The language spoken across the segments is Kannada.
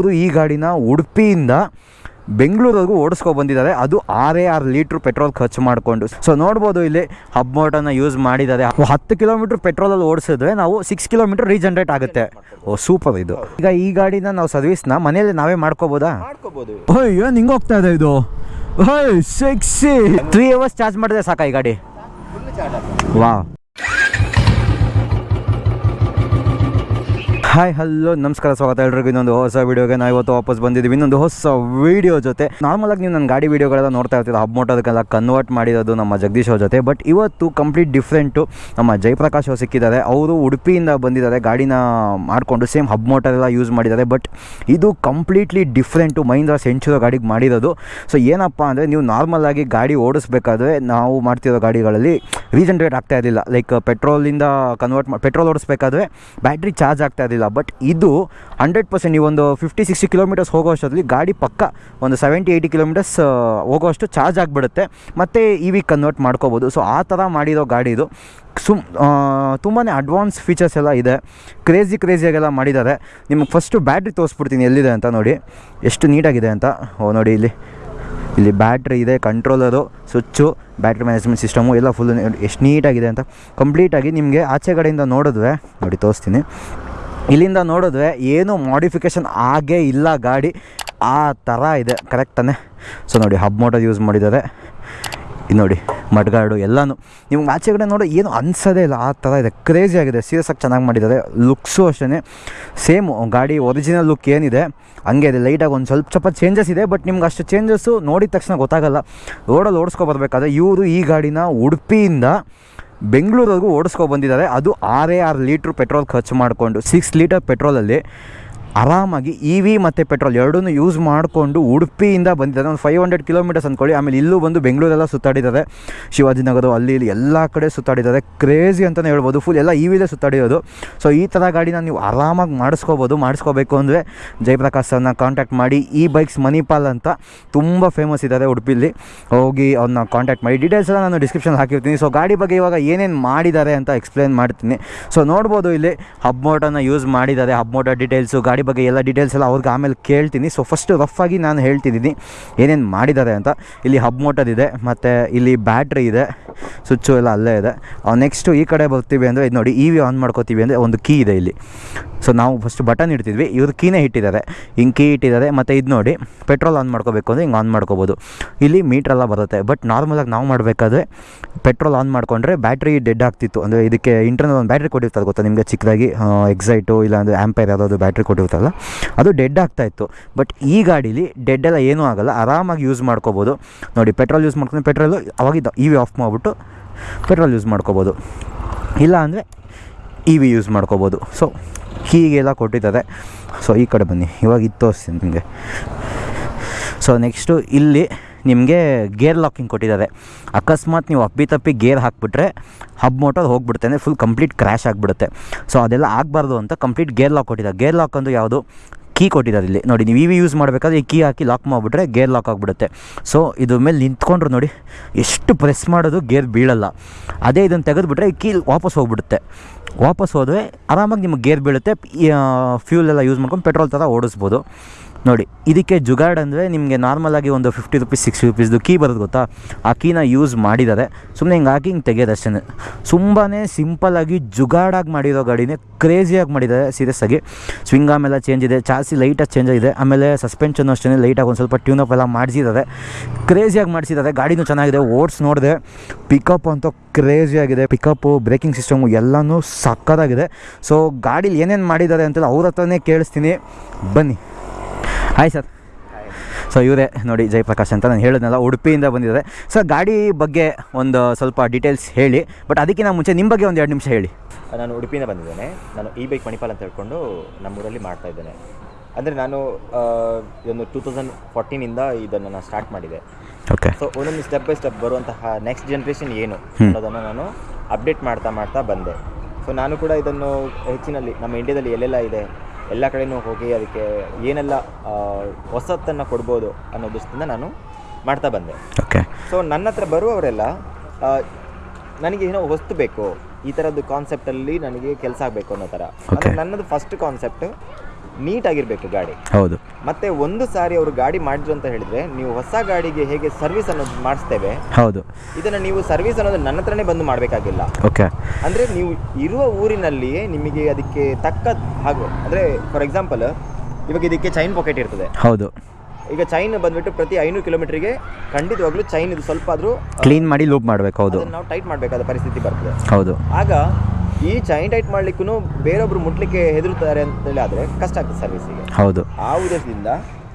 ಅವರು ಈ ಗಾಡಿನ ಉಡುಪಿಯಿಂದ ಬೆಂಗಳೂರವರೆಗೂ ಓಡಿಸ್ಕೊ ಬಂದಿದ್ದಾರೆ. ಅದು ಆರೇ ಆರು ಲೀಟ್ರ್ ಪೆಟ್ರೋಲ್ ಖರ್ಚು ಮಾಡಿಕೊಂಡು. ಸೊ ನೋಡ್ಬೋದು ಇಲ್ಲಿ ಹಬ್ ಮೋಟನ್ನು ಯೂಸ್ ಮಾಡಿದ್ದಾರೆ. ಹತ್ತು ಕಿಲೋಮೀಟ್ರ್ ಪೆಟ್ರೋಲಲ್ಲಿ ಓಡಿಸಿದ್ರೆ ನಾವು ಸಿಕ್ಸ್ ಕಿಲೋಮೀಟ್ರ್ ರೀಜನ್ರೇಟ್ ಆಗುತ್ತೆ. ಓ ಸೂಪರ್ ಇದು. ಈಗ ಈ ಗಾಡಿನ ನಾವು ಸರ್ವಿಸ್ನ ಮನೆಯಲ್ಲಿ ನಾವೇ ಮಾಡ್ಕೋಬೋದಾ? ಅಯ್ಯೋ ನಿಂಗೆ ಹೋಗ್ತಾ ಇದೆ ಇದು? ಸಿಕ್ಸ್ ಸಿಕ್ಸಿ ತ್ರೀ ಅವರ್ಸ್ ಚಾರ್ಜ್ ಮಾಡಿದ್ರೆ ಸಾಕಾ ಈ ಗಾಡಿ? ವಾ ಹಾಯ್ ಹಲೋ ನಮಸ್ಕಾರ, ಸ್ವಾಗತ ಎಲ್ರಿಗೂ. ಇನ್ನೊಂದು ಹೊಸ ವೀಡಿಯೋಗೆ ನಾವು ಇವತ್ತು ವಾಪಸ್ ಬಂದಿದ್ದೀವಿ. ಇನ್ನೊಂದು ಹೊಸ ವೀಡಿಯೋ ಜೊತೆ. ನಾರ್ಮಲ್ ಆಗಿ ನೀವು ನನ್ನ ಗಾಡಿ ವೀಡಿಯೋಗಳೆಲ್ಲ ನೋಡ್ತಾ ಇರ್ತೀರ ಹಬ್ ಮೋಟೋದಕ್ಕೆಲ್ಲ ಕನ್ವರ್ಟ್ ಮಾಡಿರೋದು ನಮ್ಮ ಜಗದೀಶ್ ಅವ್ರ ಜೊತೆ. ಬಟ್ ಇವತ್ತು ಕಂಪ್ಲೀಟ್ ಡಿಫ್ರೆಂಟು ನಮ್ಮ ಜಯಪ್ರಕಾಶ್ ಅವ್ರು ಸಿಕ್ಕಿದ್ದಾರೆ. ಅವರು ಉಡುಪಿಯಿಂದ ಬಂದಿದ್ದಾರೆ, ಗಾಡಿನ ಮಾಡಿಕೊಂಡು ಸೇಮ್ ಹಬ್ ಮೋಟರ್ ಎಲ್ಲ ಯೂಸ್ ಮಾಡಿದ್ದಾರೆ. ಬಟ್ ಇದು ಕಂಪ್ಲೀಟ್ಲಿ ಡಿಫ್ರೆಂಟು ಮಹೀಂದ್ರ ಸೆಂಚುರೋ ಗಾಡಿಗೆ ಮಾಡಿರೋದು. ಸೊ ಏನಪ್ಪ ಅಂದರೆ ನೀವು ನಾರ್ಮಲ್ ಆಗಿ ಗಾಡಿ ಓಡಿಸ್ಬೇಕಾದ್ರೆ ನಾವು ಮಾಡ್ತಿರೋ ಗಾಡಿಗಳಲ್ಲಿ ರೀಜನ್ರೇಟ್ ಆಗ್ತಾ ಇರಲಿಲ್ಲ. ಲೈಕ್ ಪೆಟ್ರೋಲಿಂದ ಕನ್ವರ್ಟ್ ಪೆಟ್ರೋಲ್ ಓಡಿಸ್ಬೇಕಾದ್ರೆ ಬ್ಯಾಟ್ರಿ ಚಾರ್ಜ್ ಆಗ್ತಾ ಇರಲಿಲ್ಲ. ಬಟ್ ಇದು ಹಂಡ್ರೆಡ್ ಪರ್ಸೆಂಟ್ ನೀವು ಒಂದು ಫಿಫ್ಟಿ ಸಿಕ್ಸ್ಟಿ ಕಿಲೋಮೀಟರ್ಸ್ ಹೋಗೋ ಅಷ್ಟೊತ್ತಲ್ಲಿ ಗಾಡಿ ಪಕ್ಕ ಒಂದು ಸೆವೆಂಟಿ ಏಯ್ಟಿ ಕಿಲೋಮೀಟರ್ಸ್ ಹೋಗೋಷ್ಟು ಚಾರ್ಜ್ ಆಗಿಬಿಡುತ್ತೆ. ಮತ್ತು ಇ ವಿ ಕನ್ವರ್ಟ್ ಮಾಡ್ಕೋಬೋದು. ಸೊ ಆ ಥರ ಮಾಡಿರೋ ಗಾಡಿ ಇದು. ಸುಮ್ ತುಂಬಾ ಅಡ್ವಾನ್ಸ್ ಫೀಚರ್ಸ್ ಎಲ್ಲ ಇದೆ. ಕ್ರೇಜಿ ಕ್ರೇಜಿಯಾಗೆಲ್ಲ ಮಾಡಿದ್ದಾರೆ. ನಿಮಗೆ ಫಸ್ಟು ಬ್ಯಾಟ್ರಿ ತೋರಿಸ್ಬಿಡ್ತೀನಿ ಎಲ್ಲಿದೆ ಅಂತ ನೋಡಿ. ಎಷ್ಟು ನೀಟಾಗಿದೆ ಅಂತ. ಓ, ನೋಡಿ ಇಲ್ಲಿ. ಇಲ್ಲಿ ಬ್ಯಾಟ್ರಿ ಇದೆ controller switch battery management system ಎಲ್ಲ ಫುಲ್ ಎಷ್ಟು ನೀಟಾಗಿದೆ ಅಂತ. ಕಂಪ್ಲೀಟಾಗಿ ನಿಮಗೆ ಆಚೆ ಕಡೆಯಿಂದ ನೋಡಿದ್ರೆ, ನೋಡಿ ತೋರಿಸ್ತೀನಿ. ಇಲ್ಲಿಂದ ನೋಡಿದ್ರೆ ಏನು ಮಾಡಿಫಿಕೇಷನ್ ಆಗೇ ಇಲ್ಲ ಗಾಡಿ. ಆ ಥರ ಇದೆ ಕರೆಕ್ಟ್ ತಾನೆ? ಸೊ ನೋಡಿ ಹಬ್ ಮೋಟರ್ ಯೂಸ್ ಮಾಡಿದ್ದಾರೆ. ನೋಡಿ, ಮಡ್ಗಾಡು ಎಲ್ಲನೂ. ನಿಮ್ಗೆ ಆಚೆ ಕಡೆ ನೋಡಿ ಏನು ಅನ್ಸೋದೇ ಇಲ್ಲ, ಆ ಥರ ಇದೆ. ಕ್ರೇಜಿ ಆಗಿದೆ ಸೀರಿಯಸ್ ಆಗಿ ಚೆನ್ನಾಗಿ ಮಾಡಿದ್ದಾರೆ. ಲುಕ್ಸು ಅಷ್ಟೇ ಸೇಮ್ ಗಾಡಿ ಒರಿಜಿನಲ್ ಲುಕ್ ಏನಿದೆ. ಹಂಗೆ ಇದೆ ಲೈಟಾಗಿ ಒಂದು ಸ್ವಲ್ಪ ಸ್ವಲ್ಪ ಚೇಂಜಸ್ ಇದೆ ಬಟ್ ನಿಮ್ಗೆ ಅಷ್ಟು ಚೇಂಜಸ್ಸು ನೋಡಿದ ತಕ್ಷಣ ಗೊತ್ತಾಗಲ್ಲ. ರೋಡಲ್ಲಿ ಓಡಿಸ್ಕೊಬರ್ಬೇಕಾದ್ರೆ ಇವರು ಈ ಗಾಡಿನ ಉಡುಪಿಯಿಂದ ಬೆಂಗಳೂರಿವರೆಗೂ ಓಡಿಸ್ಕೊ ಬಂದಿದ್ದಾರೆ. ಅದು ಆರೇ ಆರು ಲೀಟ್ರ್ ಪೆಟ್ರೋಲ್ ಖರ್ಚು ಮಾಡಿಕೊಂಡು ಸಿಕ್ಸ್ ಲೀಟರ್ ಪೆಟ್ರೋಲಲ್ಲಿ ಆರಾಮಾಗಿ ಇ ವಿ ಮತ್ತು ಪೆಟ್ರೋಲ್ ಎರಡನ್ನೂ ಯೂಸ್ ಮಾಡಿಕೊಂಡು ಉಡುಪಿಯಿಂದ ಬಂದಿದ್ದಾರೆ. ಒಂದು ಫೈವ್ ಹಂಡ್ರೆಡ್ ಕಿಲೋಮೀಟರ್ಸ್ ಅಂದ್ಕೊಳ್ಳಿ ಆಮೇಲೆ ಇಲ್ಲೂ ಬಂದು ಬೆಂಗಳೂರೆಲ್ಲ ಸುತ್ತಾಡಿದ್ದಾರೆ. ಶಿವಾಜಿನಗರ ಅಲ್ಲಿ ಇಲ್ಲಿ ಎಲ್ಲ ಕಡೆ ಸುತ್ತಾಡಿದ್ದಾರೆ. ಕ್ರೇಜಿ ಅಂತಲೇ ಹೇಳ್ಬೋದು. ಫುಲ್ ಎಲ್ಲ ಇ ವಿಲೇ ಸುತ್ತಾಡಿರೋದು. ಸೊ ಈ ಥರ ಗಾಡಿನ ನೀವು ಆರಾಮಾಗಿ ಮಾಡಿಸ್ಕೋಬೋದು, ಮಾಡಿಸ್ಕೋಬೇಕು ಅಂದರೆ ಜಯಪ್ರಕಾಶ್ ಸರ್ನ ಕಾಂಟ್ಯಾಕ್ಟ್ ಮಾಡಿ ಈ ಬೈಕ್ಸ್ ಮಣಿಪಾಲ್ ಅಂತ ತುಂಬ ಫೇಮಸ್ ಇದ್ದಾರೆ ಉಡುಪಿಲಿ. ಹೋಗಿ ಅವ್ರನ್ನ ಕಾಂಟ್ಯಾಕ್ಟ್ ಮಾಡಿ. ಡೀಟೇಲ್ಸ್ ಎಲ್ಲ ನಾನು ಡಿಸ್ಕ್ರಿಪ್ಷನ್ ಹಾಕಿರ್ತೀನಿ. ಸೊ ಗಾಡಿ ಬಗ್ಗೆ ಇವಾಗ ಏನೇನು ಮಾಡಿದ್ದಾರೆ ಅಂತ ಎಕ್ಸ್ಪ್ಲೇನ್ ಮಾಡ್ತೀನಿ. ಸೊ ನೋಡ್ಬೋದು ಇಲ್ಲಿ ಹಬ್ ಮೋಟರ್ನ ಯೂಸ್ ಮಾಡಿದ್ದಾರೆ. ಹಬ್ ಮೋಟರ್ ಡೀಟೇಲ್ಸು ಗಾಡಿ ಬಗ್ಗೆ ಎಲ್ಲ ಡೀಟೇಲ್ಸ್ ಎಲ್ಲ ಅವ್ರಿಗೆ ಆಮೇಲೆ ಕೇಳ್ತೀನಿ. ಸೊ ಫಸ್ಟ್ ರಫ್ ಆಗಿ ನಾನು ಹೇಳ್ತಿದ್ದೀನಿ. ಏನೇನು ಮಾಡಿದ್ದಾರೆ ಅಂತ. ಇಲ್ಲಿ ಹಬ್ ಮೋಟರ್ ಇದೆ, ಮತ್ತು ಇಲ್ಲಿ ಬ್ಯಾಟ್ರಿ ಇದೆ. ಸ್ವಿಚ್ಚು ಎಲ್ಲ ಅಲ್ಲೇ ಇದೆ. ನೆಕ್ಸ್ಟು ಈ ಕಡೆ ಬರ್ತೀವಿ ಅಂದರೆ, ಇದು ನೋಡಿ ಇ ವಿ ಆನ್ ಮಾಡ್ಕೋತೀವಿ ಅಂದರೆ ಒಂದು ಕೀ ಇದೆ ಇಲ್ಲಿ. ಸೊ ನಾವು ಫಸ್ಟ್ ಬಟನ್ ಇಡ್ತಿದ್ವಿ. ಇವ್ರು ಕೀನೇ ಇಟ್ಟಿದ್ದಾರೆ. ಹಿಂಗೆ ಕೀ ಇಟ್ಟಿದ್ದಾರೆ. ಮತ್ತು ಇದು ನೋಡಿ ಪೆಟ್ರೋಲ್ ಆನ್ ಮಾಡ್ಕೋಬೇಕು ಅಂದರೆ ಹಿಂಗೆ ಆನ್ ಮಾಡ್ಕೋಬೋದು. ಇಲ್ಲಿ ಮೀಟ್ರೆಲ್ಲ ಬರುತ್ತೆ. ಬಟ್ ನಾರ್ಮಲಾಗಿ ನಾವು ಮಾಡಬೇಕಾದ್ರೆ ಪೆಟ್ರೋಲ್ ಆನ್ ಮಾಡಿಕೊಂಡ್ರೆ ಬ್ಯಾಟ್ರಿ ಡೆಡ್ ಆಗ್ತಿತ್ತು. ಅಂದರೆ ಇದಕ್ಕೆ ಇಂಟರ್ನಲ್ ಒಂದು ಬ್ಯಾಟ್ರಿ ಕೊಟ್ಟಿರ್ತಾರೆ ಗೊತ್ತಾ ನಿಮಗೆ? ಚಿಕ್ಕದಾಗಿ ಎಕ್ಸೈಟು ಇಲ್ಲಾಂದರೆ ಆ್ಯಂಪೈರ್ ಯಾವುದಾದ್ರು ಬ್ಯಾಟ್ರಿ ಕೊಟ್ಟಿರ್ತಾರಲ್ಲ ಅದು ಡೆಡ್ ಆಗ್ತಾಯಿತ್ತು ಬಟ್ ಈ ಗಾಡೀಲಿ ಡೆಡ್ ಎಲ್ಲ ಏನೂ ಆಗೋಲ್ಲ. ಆರಾಮಾಗಿ ಯೂಸ್ ಮಾಡ್ಕೋಬೋದು. ನೋಡಿ ಪೆಟ್ರೋಲ್ ಯೂಸ್ ಮಾಡ್ಕೊಂಡು ಪೆಟ್ರೋಲು ಅವಾಗಿದ್ದ ಇ ವಿ ಆಫ್ ಮಾಡಿಬಿಟ್ಟು ಪೆಟ್ರೋಲ್ ಯೂಸ್ ಮಾಡ್ಕೋಬೋದು. ಇಲ್ಲ ಅಂದರೆ ಇ ವಿ ಯೂಸ್ ಮಾಡ್ಕೋಬೋದು ಸೊ ಹೀಗೆಲ್ಲ ಕೊಟ್ಟಿದ್ದಾರೆ. ಸೊ ಈ ಕಡೆ ಬನ್ನಿ. ಇವಾಗ ಇತ್ತು ತೋರಿಸ್ತೀನಿ ನಿಮಗೆ. ಸೊ ನೆಕ್ಸ್ಟು ಇಲ್ಲಿ ನಿಮಗೆ ಗೇರ್ ಲಾಕಿಂಗ್ ಕೊಟ್ಟಿದ್ದಾರೆ. ಅಕಸ್ಮಾತ್ ನೀವು ಅಪ್ಪಿ ತಪ್ಪಿ ಗೇರ್ ಹಾಕ್ಬಿಟ್ರೆ ಹಬ್ ಮೋಟರ್ ಹೋಗ್ಬಿಡುತ್ತೆ ಅಂದರೆ ಫುಲ್ ಕಂಪ್ಲೀಟ್ ಕ್ರ್ಯಾಶ್ ಆಗಿಬಿಡುತ್ತೆ. ಸೊ ಅದೆಲ್ಲ ಆಗಬಾರ್ದು ಅಂತ ಕಂಪ್ಲೀಟ್ ಗೇರ್ ಲಾಕ್ ಕೊಟ್ಟಿದ್ದಾರೆ. ಗೇರ್ ಲಾಕ್ ಅಂದು ಯಾವುದು? ಕೀ ಕೊಟ್ಟಿದ್ದಾರೆ ಇಲ್ಲಿ. ನೋಡಿ, ನೀವು ಇವಿ ಯೂಸ್ ಮಾಡಬೇಕಾದ್ರೆ ಈ ಕೀ ಹಾಕಿ ಲಾಕ್ ಮಾಡಿಬಿಟ್ರೆ ಗೇರ್ ಲಾಕ್ ಆಗಿಬಿಡುತ್ತೆ. ಸೊ ಇದ್ರ ಮೇಲೆ ನಿಂತ್ಕೊಂಡ್ರು ನೋಡಿ, ಎಷ್ಟು ಪ್ರೆಸ್ ಮಾಡೋದು ಗೇರ್ ಬೀಳಲ್ಲ. ಅದೇ ಇದನ್ನು ತೆಗೆದುಬಿಟ್ರೆ ಈ ಕೀ ವಾಪಸ್ ಹೋಗ್ಬಿಡುತ್ತೆ. ವಾಪಸ್ ಹೋದರೆ ಆರಾಮಾಗಿ ನಿಮಗೆ ಗೇರ್ ಬೀಳುತ್ತೆ. ಫ್ಯೂಲ್ ಎಲ್ಲ ಯೂಸ್ ಮಾಡ್ಕೊಂಡು ಪೆಟ್ರೋಲ್ ಥರ ಓಡಿಸ್ಬೋದು. ನೋಡಿ, ಇದಕ್ಕೆ ಜುಗಾಡ್ ಅಂದರೆ ನಿಮಗೆ ನಾರ್ಮಲಾಗಿ ಒಂದು ಫಿಫ್ಟಿ ರುಪೀಸ್ ಸಿಕ್ಸ್ಟಿ ರುಪೀಸ್ದು ಕೀ ಬರೋದು ಗೊತ್ತಾ? ಆ ಕೀನ ಯೂಸ್ ಮಾಡಿದ್ದಾರೆ. ಸುಮ್ಮನೆ ಹಿಂಗೆ ಹಾಕಿ ಹಿಂಗೆ ತೆಗೆಯೋದು ಅಷ್ಟೇ. ತುಂಬಾ ಸಿಂಪಲ್ಲಾಗಿ ಜುಗಾಡಾಗಿ ಮಾಡಿರೋ ಗಾಡಿನೇ ಕ್ರೇಜಿಯಾಗಿ ಮಾಡಿದ್ದಾರೆ ಸೀರಿಯಸ್ ಆಗಿ. ಸ್ವಿಂಗ್ ಆಮೇಲೆ ಚೇಂಜ್ ಇದೆ ಚಾರ್ಸಿ ಲೈಟಾಗಿ ಚೇಂಜ್ ಆಗಿದೆ. ಆಮೇಲೆ ಸಸ್ಪೆನ್ಷನ್ ಅಷ್ಟೇ ಲೈಟಾಗಿ ಒಂದು ಸ್ವಲ್ಪ ಟ್ಯೂನಪ್ ಎಲ್ಲ ಮಾಡಿಸಿದ್ದಾರೆ. ಕ್ರೇಜಿಯಾಗಿ ಮಾಡಿಸಿದ್ದಾರೆ, ಗಾಡಿನೂ ಚೆನ್ನಾಗಿದೆ, ಓಡ್ಸ್ ನೋಡಿದೆ. ಪಿಕಪ್ ಅಂತೂ ಕ್ರೇಜಿಯಾಗಿದೆ ಪಿಕಪ್ಪು ಬ್ರೇಕಿಂಗ್ ಸಿಸ್ಟಮು ಎಲ್ಲನೂ ಸಕ್ಕತ್ತಾಗಿದೆ. ಸೊ ಗಾಡೀಲಿ ಏನೇನು ಮಾಡಿದ್ದಾರೆ ಅಂತೆಲ್ಲ ಅವ್ರ ಹತ್ರನೇ ಕೇಳಿಸ್ತೀನಿ. ಬನ್ನಿ. ಹಾಯ್ ಸರ್ ಸೊ ಇವರೇ ನೋಡಿ ಜಯಪ್ರಕಾಶ್ ಅಂತ ನಾನು ಹೇಳಿದ್ನಲ್ಲ ಉಡುಪಿಯಿಂದ ಬಂದಿದ್ದಾರೆ. ಸರ್ ಗಾಡಿ ಬಗ್ಗೆ ಒಂದು ಸ್ವಲ್ಪ ಡೀಟೇಲ್ಸ್ ಹೇಳಿ ಬಟ್ ಅದಕ್ಕಿಂತ ಮುಂಚೆ ನಿಮ್ಮ ಬಗ್ಗೆ ಒಂದು ಎರಡು ನಿಮಿಷ ಹೇಳಿ. ನಾನು ಉಡುಪಿಯಿಂದ ಬಂದಿದ್ದೇನೆ. ನಾನು ಈ ಬೈಕ್ ಮಣಿಪಾಲ್ ಅಂತ ಹೇಳ್ಕೊಂಡು ನಮ್ಮೂರಲ್ಲಿ ಮಾಡ್ತಾ ಇದ್ದೇನೆ. ಅಂದರೆ ನಾನು ಇದೊಂದು ಟೂ ತೌಸಂಡ್ ಫೋರ್ಟೀನಿಂದ ಇದನ್ನು ನಾನು ಸ್ಟಾರ್ಟ್ ಮಾಡಿದೆ. ಓಕೆ ಸೊ ಒಂದೊಂದು ಸ್ಟೆಪ್ ಬೈ ಸ್ಟೆಪ್ ಬರುವಂತಹ ನೆಕ್ಸ್ಟ್ ಜನ್ರೇಷನ್ ಏನು. ಅನ್ನೋದನ್ನು ನಾನು ಅಪ್ಡೇಟ್ ಮಾಡ್ತಾ ಮಾಡ್ತಾ ಬಂದೆ. ಸೊ ನಾನು ಕೂಡ ಇದನ್ನು ಹೆಚ್ಚಿನಲ್ಲಿ ನಮ್ಮ ಇಂಡಿಯಾದಲ್ಲಿ ಎಲ್ಲೆಲ್ಲ ಇದೆ ಎಲ್ಲ ಕಡೆನೂ ಹೋಗಿ ಅದಕ್ಕೆ ಏನೆಲ್ಲ ಹೊಸತನ್ನು ಕೊಡ್ಬೋದು ಅನ್ನೋ ದೃಷ್ಟಿಯಿಂದ ನಾನು ಮಾಡ್ತಾ ಬಂದೆ. ಓಕೆ ಸೊ ನನ್ನ ಹತ್ರ ಬರುವವರೆಲ್ಲ ನನಗೆ ಏನೋ ಹೊಸ್ತು ಬೇಕು ಈ ಥರದ್ದು ಕಾನ್ಸೆಪ್ಟಲ್ಲಿ ನನಗೆ ಕೆಲಸ ಆಗಬೇಕು ಅನ್ನೋ ಥರ. ಅಂದರೆ ನನ್ನದು ಫಸ್ಟ್ ಕಾನ್ಸೆಪ್ಟ್ ನೀಟಾಗಿರಬೇಕು ಗಾಡಿ. ಹೌದು. ಮತ್ತೆ ಒಂದು ಸಾರಿ ಅವರು ಗಾಡಿ ಮಾಡಿದ್ರು ಅಂತ ಹೇಳಿದ್ರೆ ನೀವು ಹೊಸ ಗಾಡಿಗೆ ಹೇಗೆ ಸರ್ವಿಸ್ ಅನ್ನೋದು ಮಾಡಿಸ್ತೇವೆ ಹೌದು. ಇದನ್ನ ನೀವು ಸರ್ವಿಸ್ ಅನ್ನೋದು ನನ್ನ ಹತ್ರನೇ ಬಂದು ಮಾಡಬೇಕಾಗಿಲ್ಲ. ಓಕೆ. ಅಂದ್ರೆ ನೀವು ಇರುವ ಊರಿನಲ್ಲಿಯೇ ನಿಮಗೆ ಅದಕ್ಕೆ ತಕ್ಕ ಹಾಗೂ ಅಂದ್ರೆ ಫಾರ್ ಎಕ್ಸಾಂಪಲ್ ಇವಾಗ ಇದಕ್ಕೆ ಚೈನ್ ಪಾಕೆಟ್ ಇರ್ತದೆ. ಹೌದು. ಈಗ ಚೈನ್ ಬಂದ್ಬಿಟ್ಟು ಪ್ರತಿ ಐನೂರು ಕಿಲೋಮೀಟರ್ಗೆ ಖಂಡಿತವಾಗ್ಲೂ ಚೈನ್ ಇದು ಸ್ವಲ್ಪ ಆದ್ರೂ ಕ್ಲೀನ್ ಮಾಡಿ ಲೂಪ್ ಮಾಡಬೇಕು ಹೌದು. ನಾವು ಟೈಟ್ ಮಾಡಬೇಕಾದ ಪರಿಸ್ಥಿತಿ ಬರ್ತದೆ. ಹೌದು. ಆಗ ಈ ಚೈನ್ ಟೈಟ್ ಮಾಡ್ಲಿಕ್ಕೂ ಬೇರೊಬ್ರು ಮುಟ್ಲಿಕ್ಕೆ ಹೆದರುತ್ತಾರೆ ಅಂತೇಳಿ ಆದ್ರೆ ಕಷ್ಟ ಆಗ್ತದೆ ಸರ್ವಿಸಿಗೆ ಹೌದು. ಆ ಉದ್ದೇಶದಿಂದ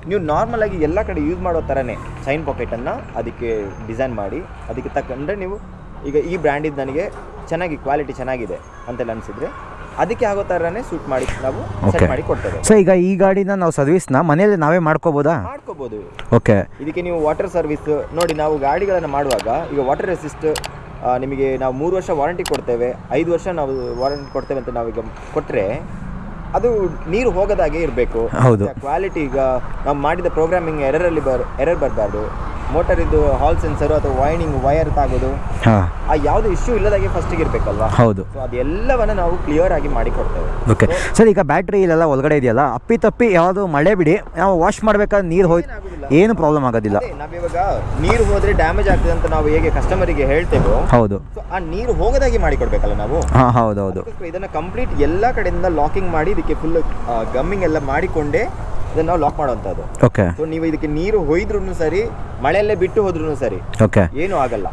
ನೀವು ನಾರ್ಮಲ್ ಆಗಿ ಎಲ್ಲ ಕಡೆ ಯೂಸ್ ಮಾಡೋ ಥರನೇ ಚೈನ್ ಪಾಕೆಟನ್ನು ಅದಕ್ಕೆ ಡಿಸೈನ್ ಮಾಡಿ ಅದಕ್ಕೆ ತಕ್ಕಂದ್ರೆ ನೀವು ಈಗ ಈ ಬ್ರ್ಯಾಂಡಿದ್ದು ನನಗೆ ಚೆನ್ನಾಗಿ ಕ್ವಾಲಿಟಿ ಚೆನ್ನಾಗಿದೆ ಅಂತೆಲ್ಲ ಅನಿಸಿದ್ರೆ ಅದಕ್ಕೆ ಆಗೋ ಥರನೇ ಸೂಟ್ ಮಾಡಿ ನಾವು. ಸೆಟ್ ಮಾಡಿ ಕೊಡ್ತೇವೆ. ಸೊ ಈಗ ಈ ಗಾಡಿನ ನಾವು ಸರ್ವಿಸ್ನ ಮನೆಯಲ್ಲಿ ನಾವೇ ಮಾಡ್ಕೋಬೋದಾ? ಮಾಡ್ಕೋಬೋದು. ಓಕೆ ಇದಕ್ಕೆ ನೀವು ವಾಟರ್ ಸರ್ವಿಸ್ ನೋಡಿ ನಾವು ಗಾಡಿಗಳನ್ನು ಮಾಡುವಾಗ ಈಗ ವಾಟರ್ ರೆಸಿಸ್ಟ್ ನಿಮಗೆ ನಾವು ಮೂರು ವರ್ಷ ವಾರಂಟಿ ಕೊಡ್ತೇವೆ ಐದು ವರ್ಷ ನಾವು ವಾರಂಟಿ ಕೊಡ್ತೇವೆ ಅಂತ ನಾವೀಗ ಕೊಟ್ಟರೆ ಅದು ನೀರು ಹೋಗದಾಗೆ ಇರಬೇಕು ಹೌದು. ಕ್ವಾಲಿಟಿ ಈಗ ನಾವು ಮಾಡಿದ ಪ್ರೋಗ್ರಾಮಿಂಗ್ ಎರರಲ್ಲಿ ಬರ್ ಎರರ್ ಬರಬಾರ್ದು ಮೋಟರ್ ಇದು ಹಾಲ್ ಸೆನ್ಸರ್ ಅಥವಾ ವೈನಿಂಗ್ ವೈರ್ ತಾಗೋದು ಆ ಯಾವುದು ಇಶ್ಯೂ ಇಲ್ಲದಾಗೆ ಫಸ್ಟಿಗೆ ಇರಬೇಕಲ್ವಾ? ಹೌದು. ಅದೆಲ್ಲವನ್ನ ನಾವು ಕ್ಲಿಯರ್ ಆಗಿ ಮಾಡಿ ಕೊಡ್ತೇವೆ ಓಕೆ ಸರ್ ಈಗ ಬ್ಯಾಟ್ರಿ ಇಲ್ಲೆಲ್ಲ ಒಳಗಡೆ ಇದೆಯಲ್ಲ ಅಪ್ಪಿ ತಪ್ಪಿ ಯಾವುದು ಮಳೆ ಬಿಡಿ ನಾವು ವಾಶ್ ಮಾಡ್ಬೇಕಾದ್ರೆ ನೀರು ಹೋಯ್ತು ಏನು ಪ್ರಾಬ್ಲಮ್ ಆಗೋದಿಲ್ಲ. ನಾವಿವಾಗ ನೀರು ಹೋದ್ರೆ ಡ್ಯಾಮೇಜ್ ಆಗ್ತದೆ ಅಂತ ನಾವು ಹೇಗೆ ಕಸ್ಟಮರಿಗೆ ಹೇಳ್ತೇವೋ ಹೌದು. ಸೊ ಆ ನೀರು ಹೋಗದಾಗಿ ಮಾಡಿ ಕೊಡ್ಬೇಕಲ್ಲ ನಾವು ಹೌದೌದು. ಹೌದು ಹೌದು ಇದನ್ನ ಕಂಪ್ಲೀಟ್ ಎಲ್ಲ ಕಡೆಯಿಂದ ಲಾಕಿಂಗ್ ಮಾಡಿ ಇದಕ್ಕೆ ಫುಲ್ ಗಮ್ಮಿಂಗ್ ಎಲ್ಲ ಮಾಡಿಕೊಂಡೇ ಇದನ್ನ ನಾವು ಲಾಕ್ ಮಾಡುವಂಥದ್ದು ಓಕೆ ಸೊ ನೀವು ಇದಕ್ಕೆ ನೀರು ಹೊಯ್ದ್ರೂ ಸರಿ ಮಳೆಯಲ್ಲೇ ಬಿಟ್ಟು ಹೋದ್ರೂ ಸರಿ. ಓಕೆ ಏನೂ ಆಗಲ್ಲ.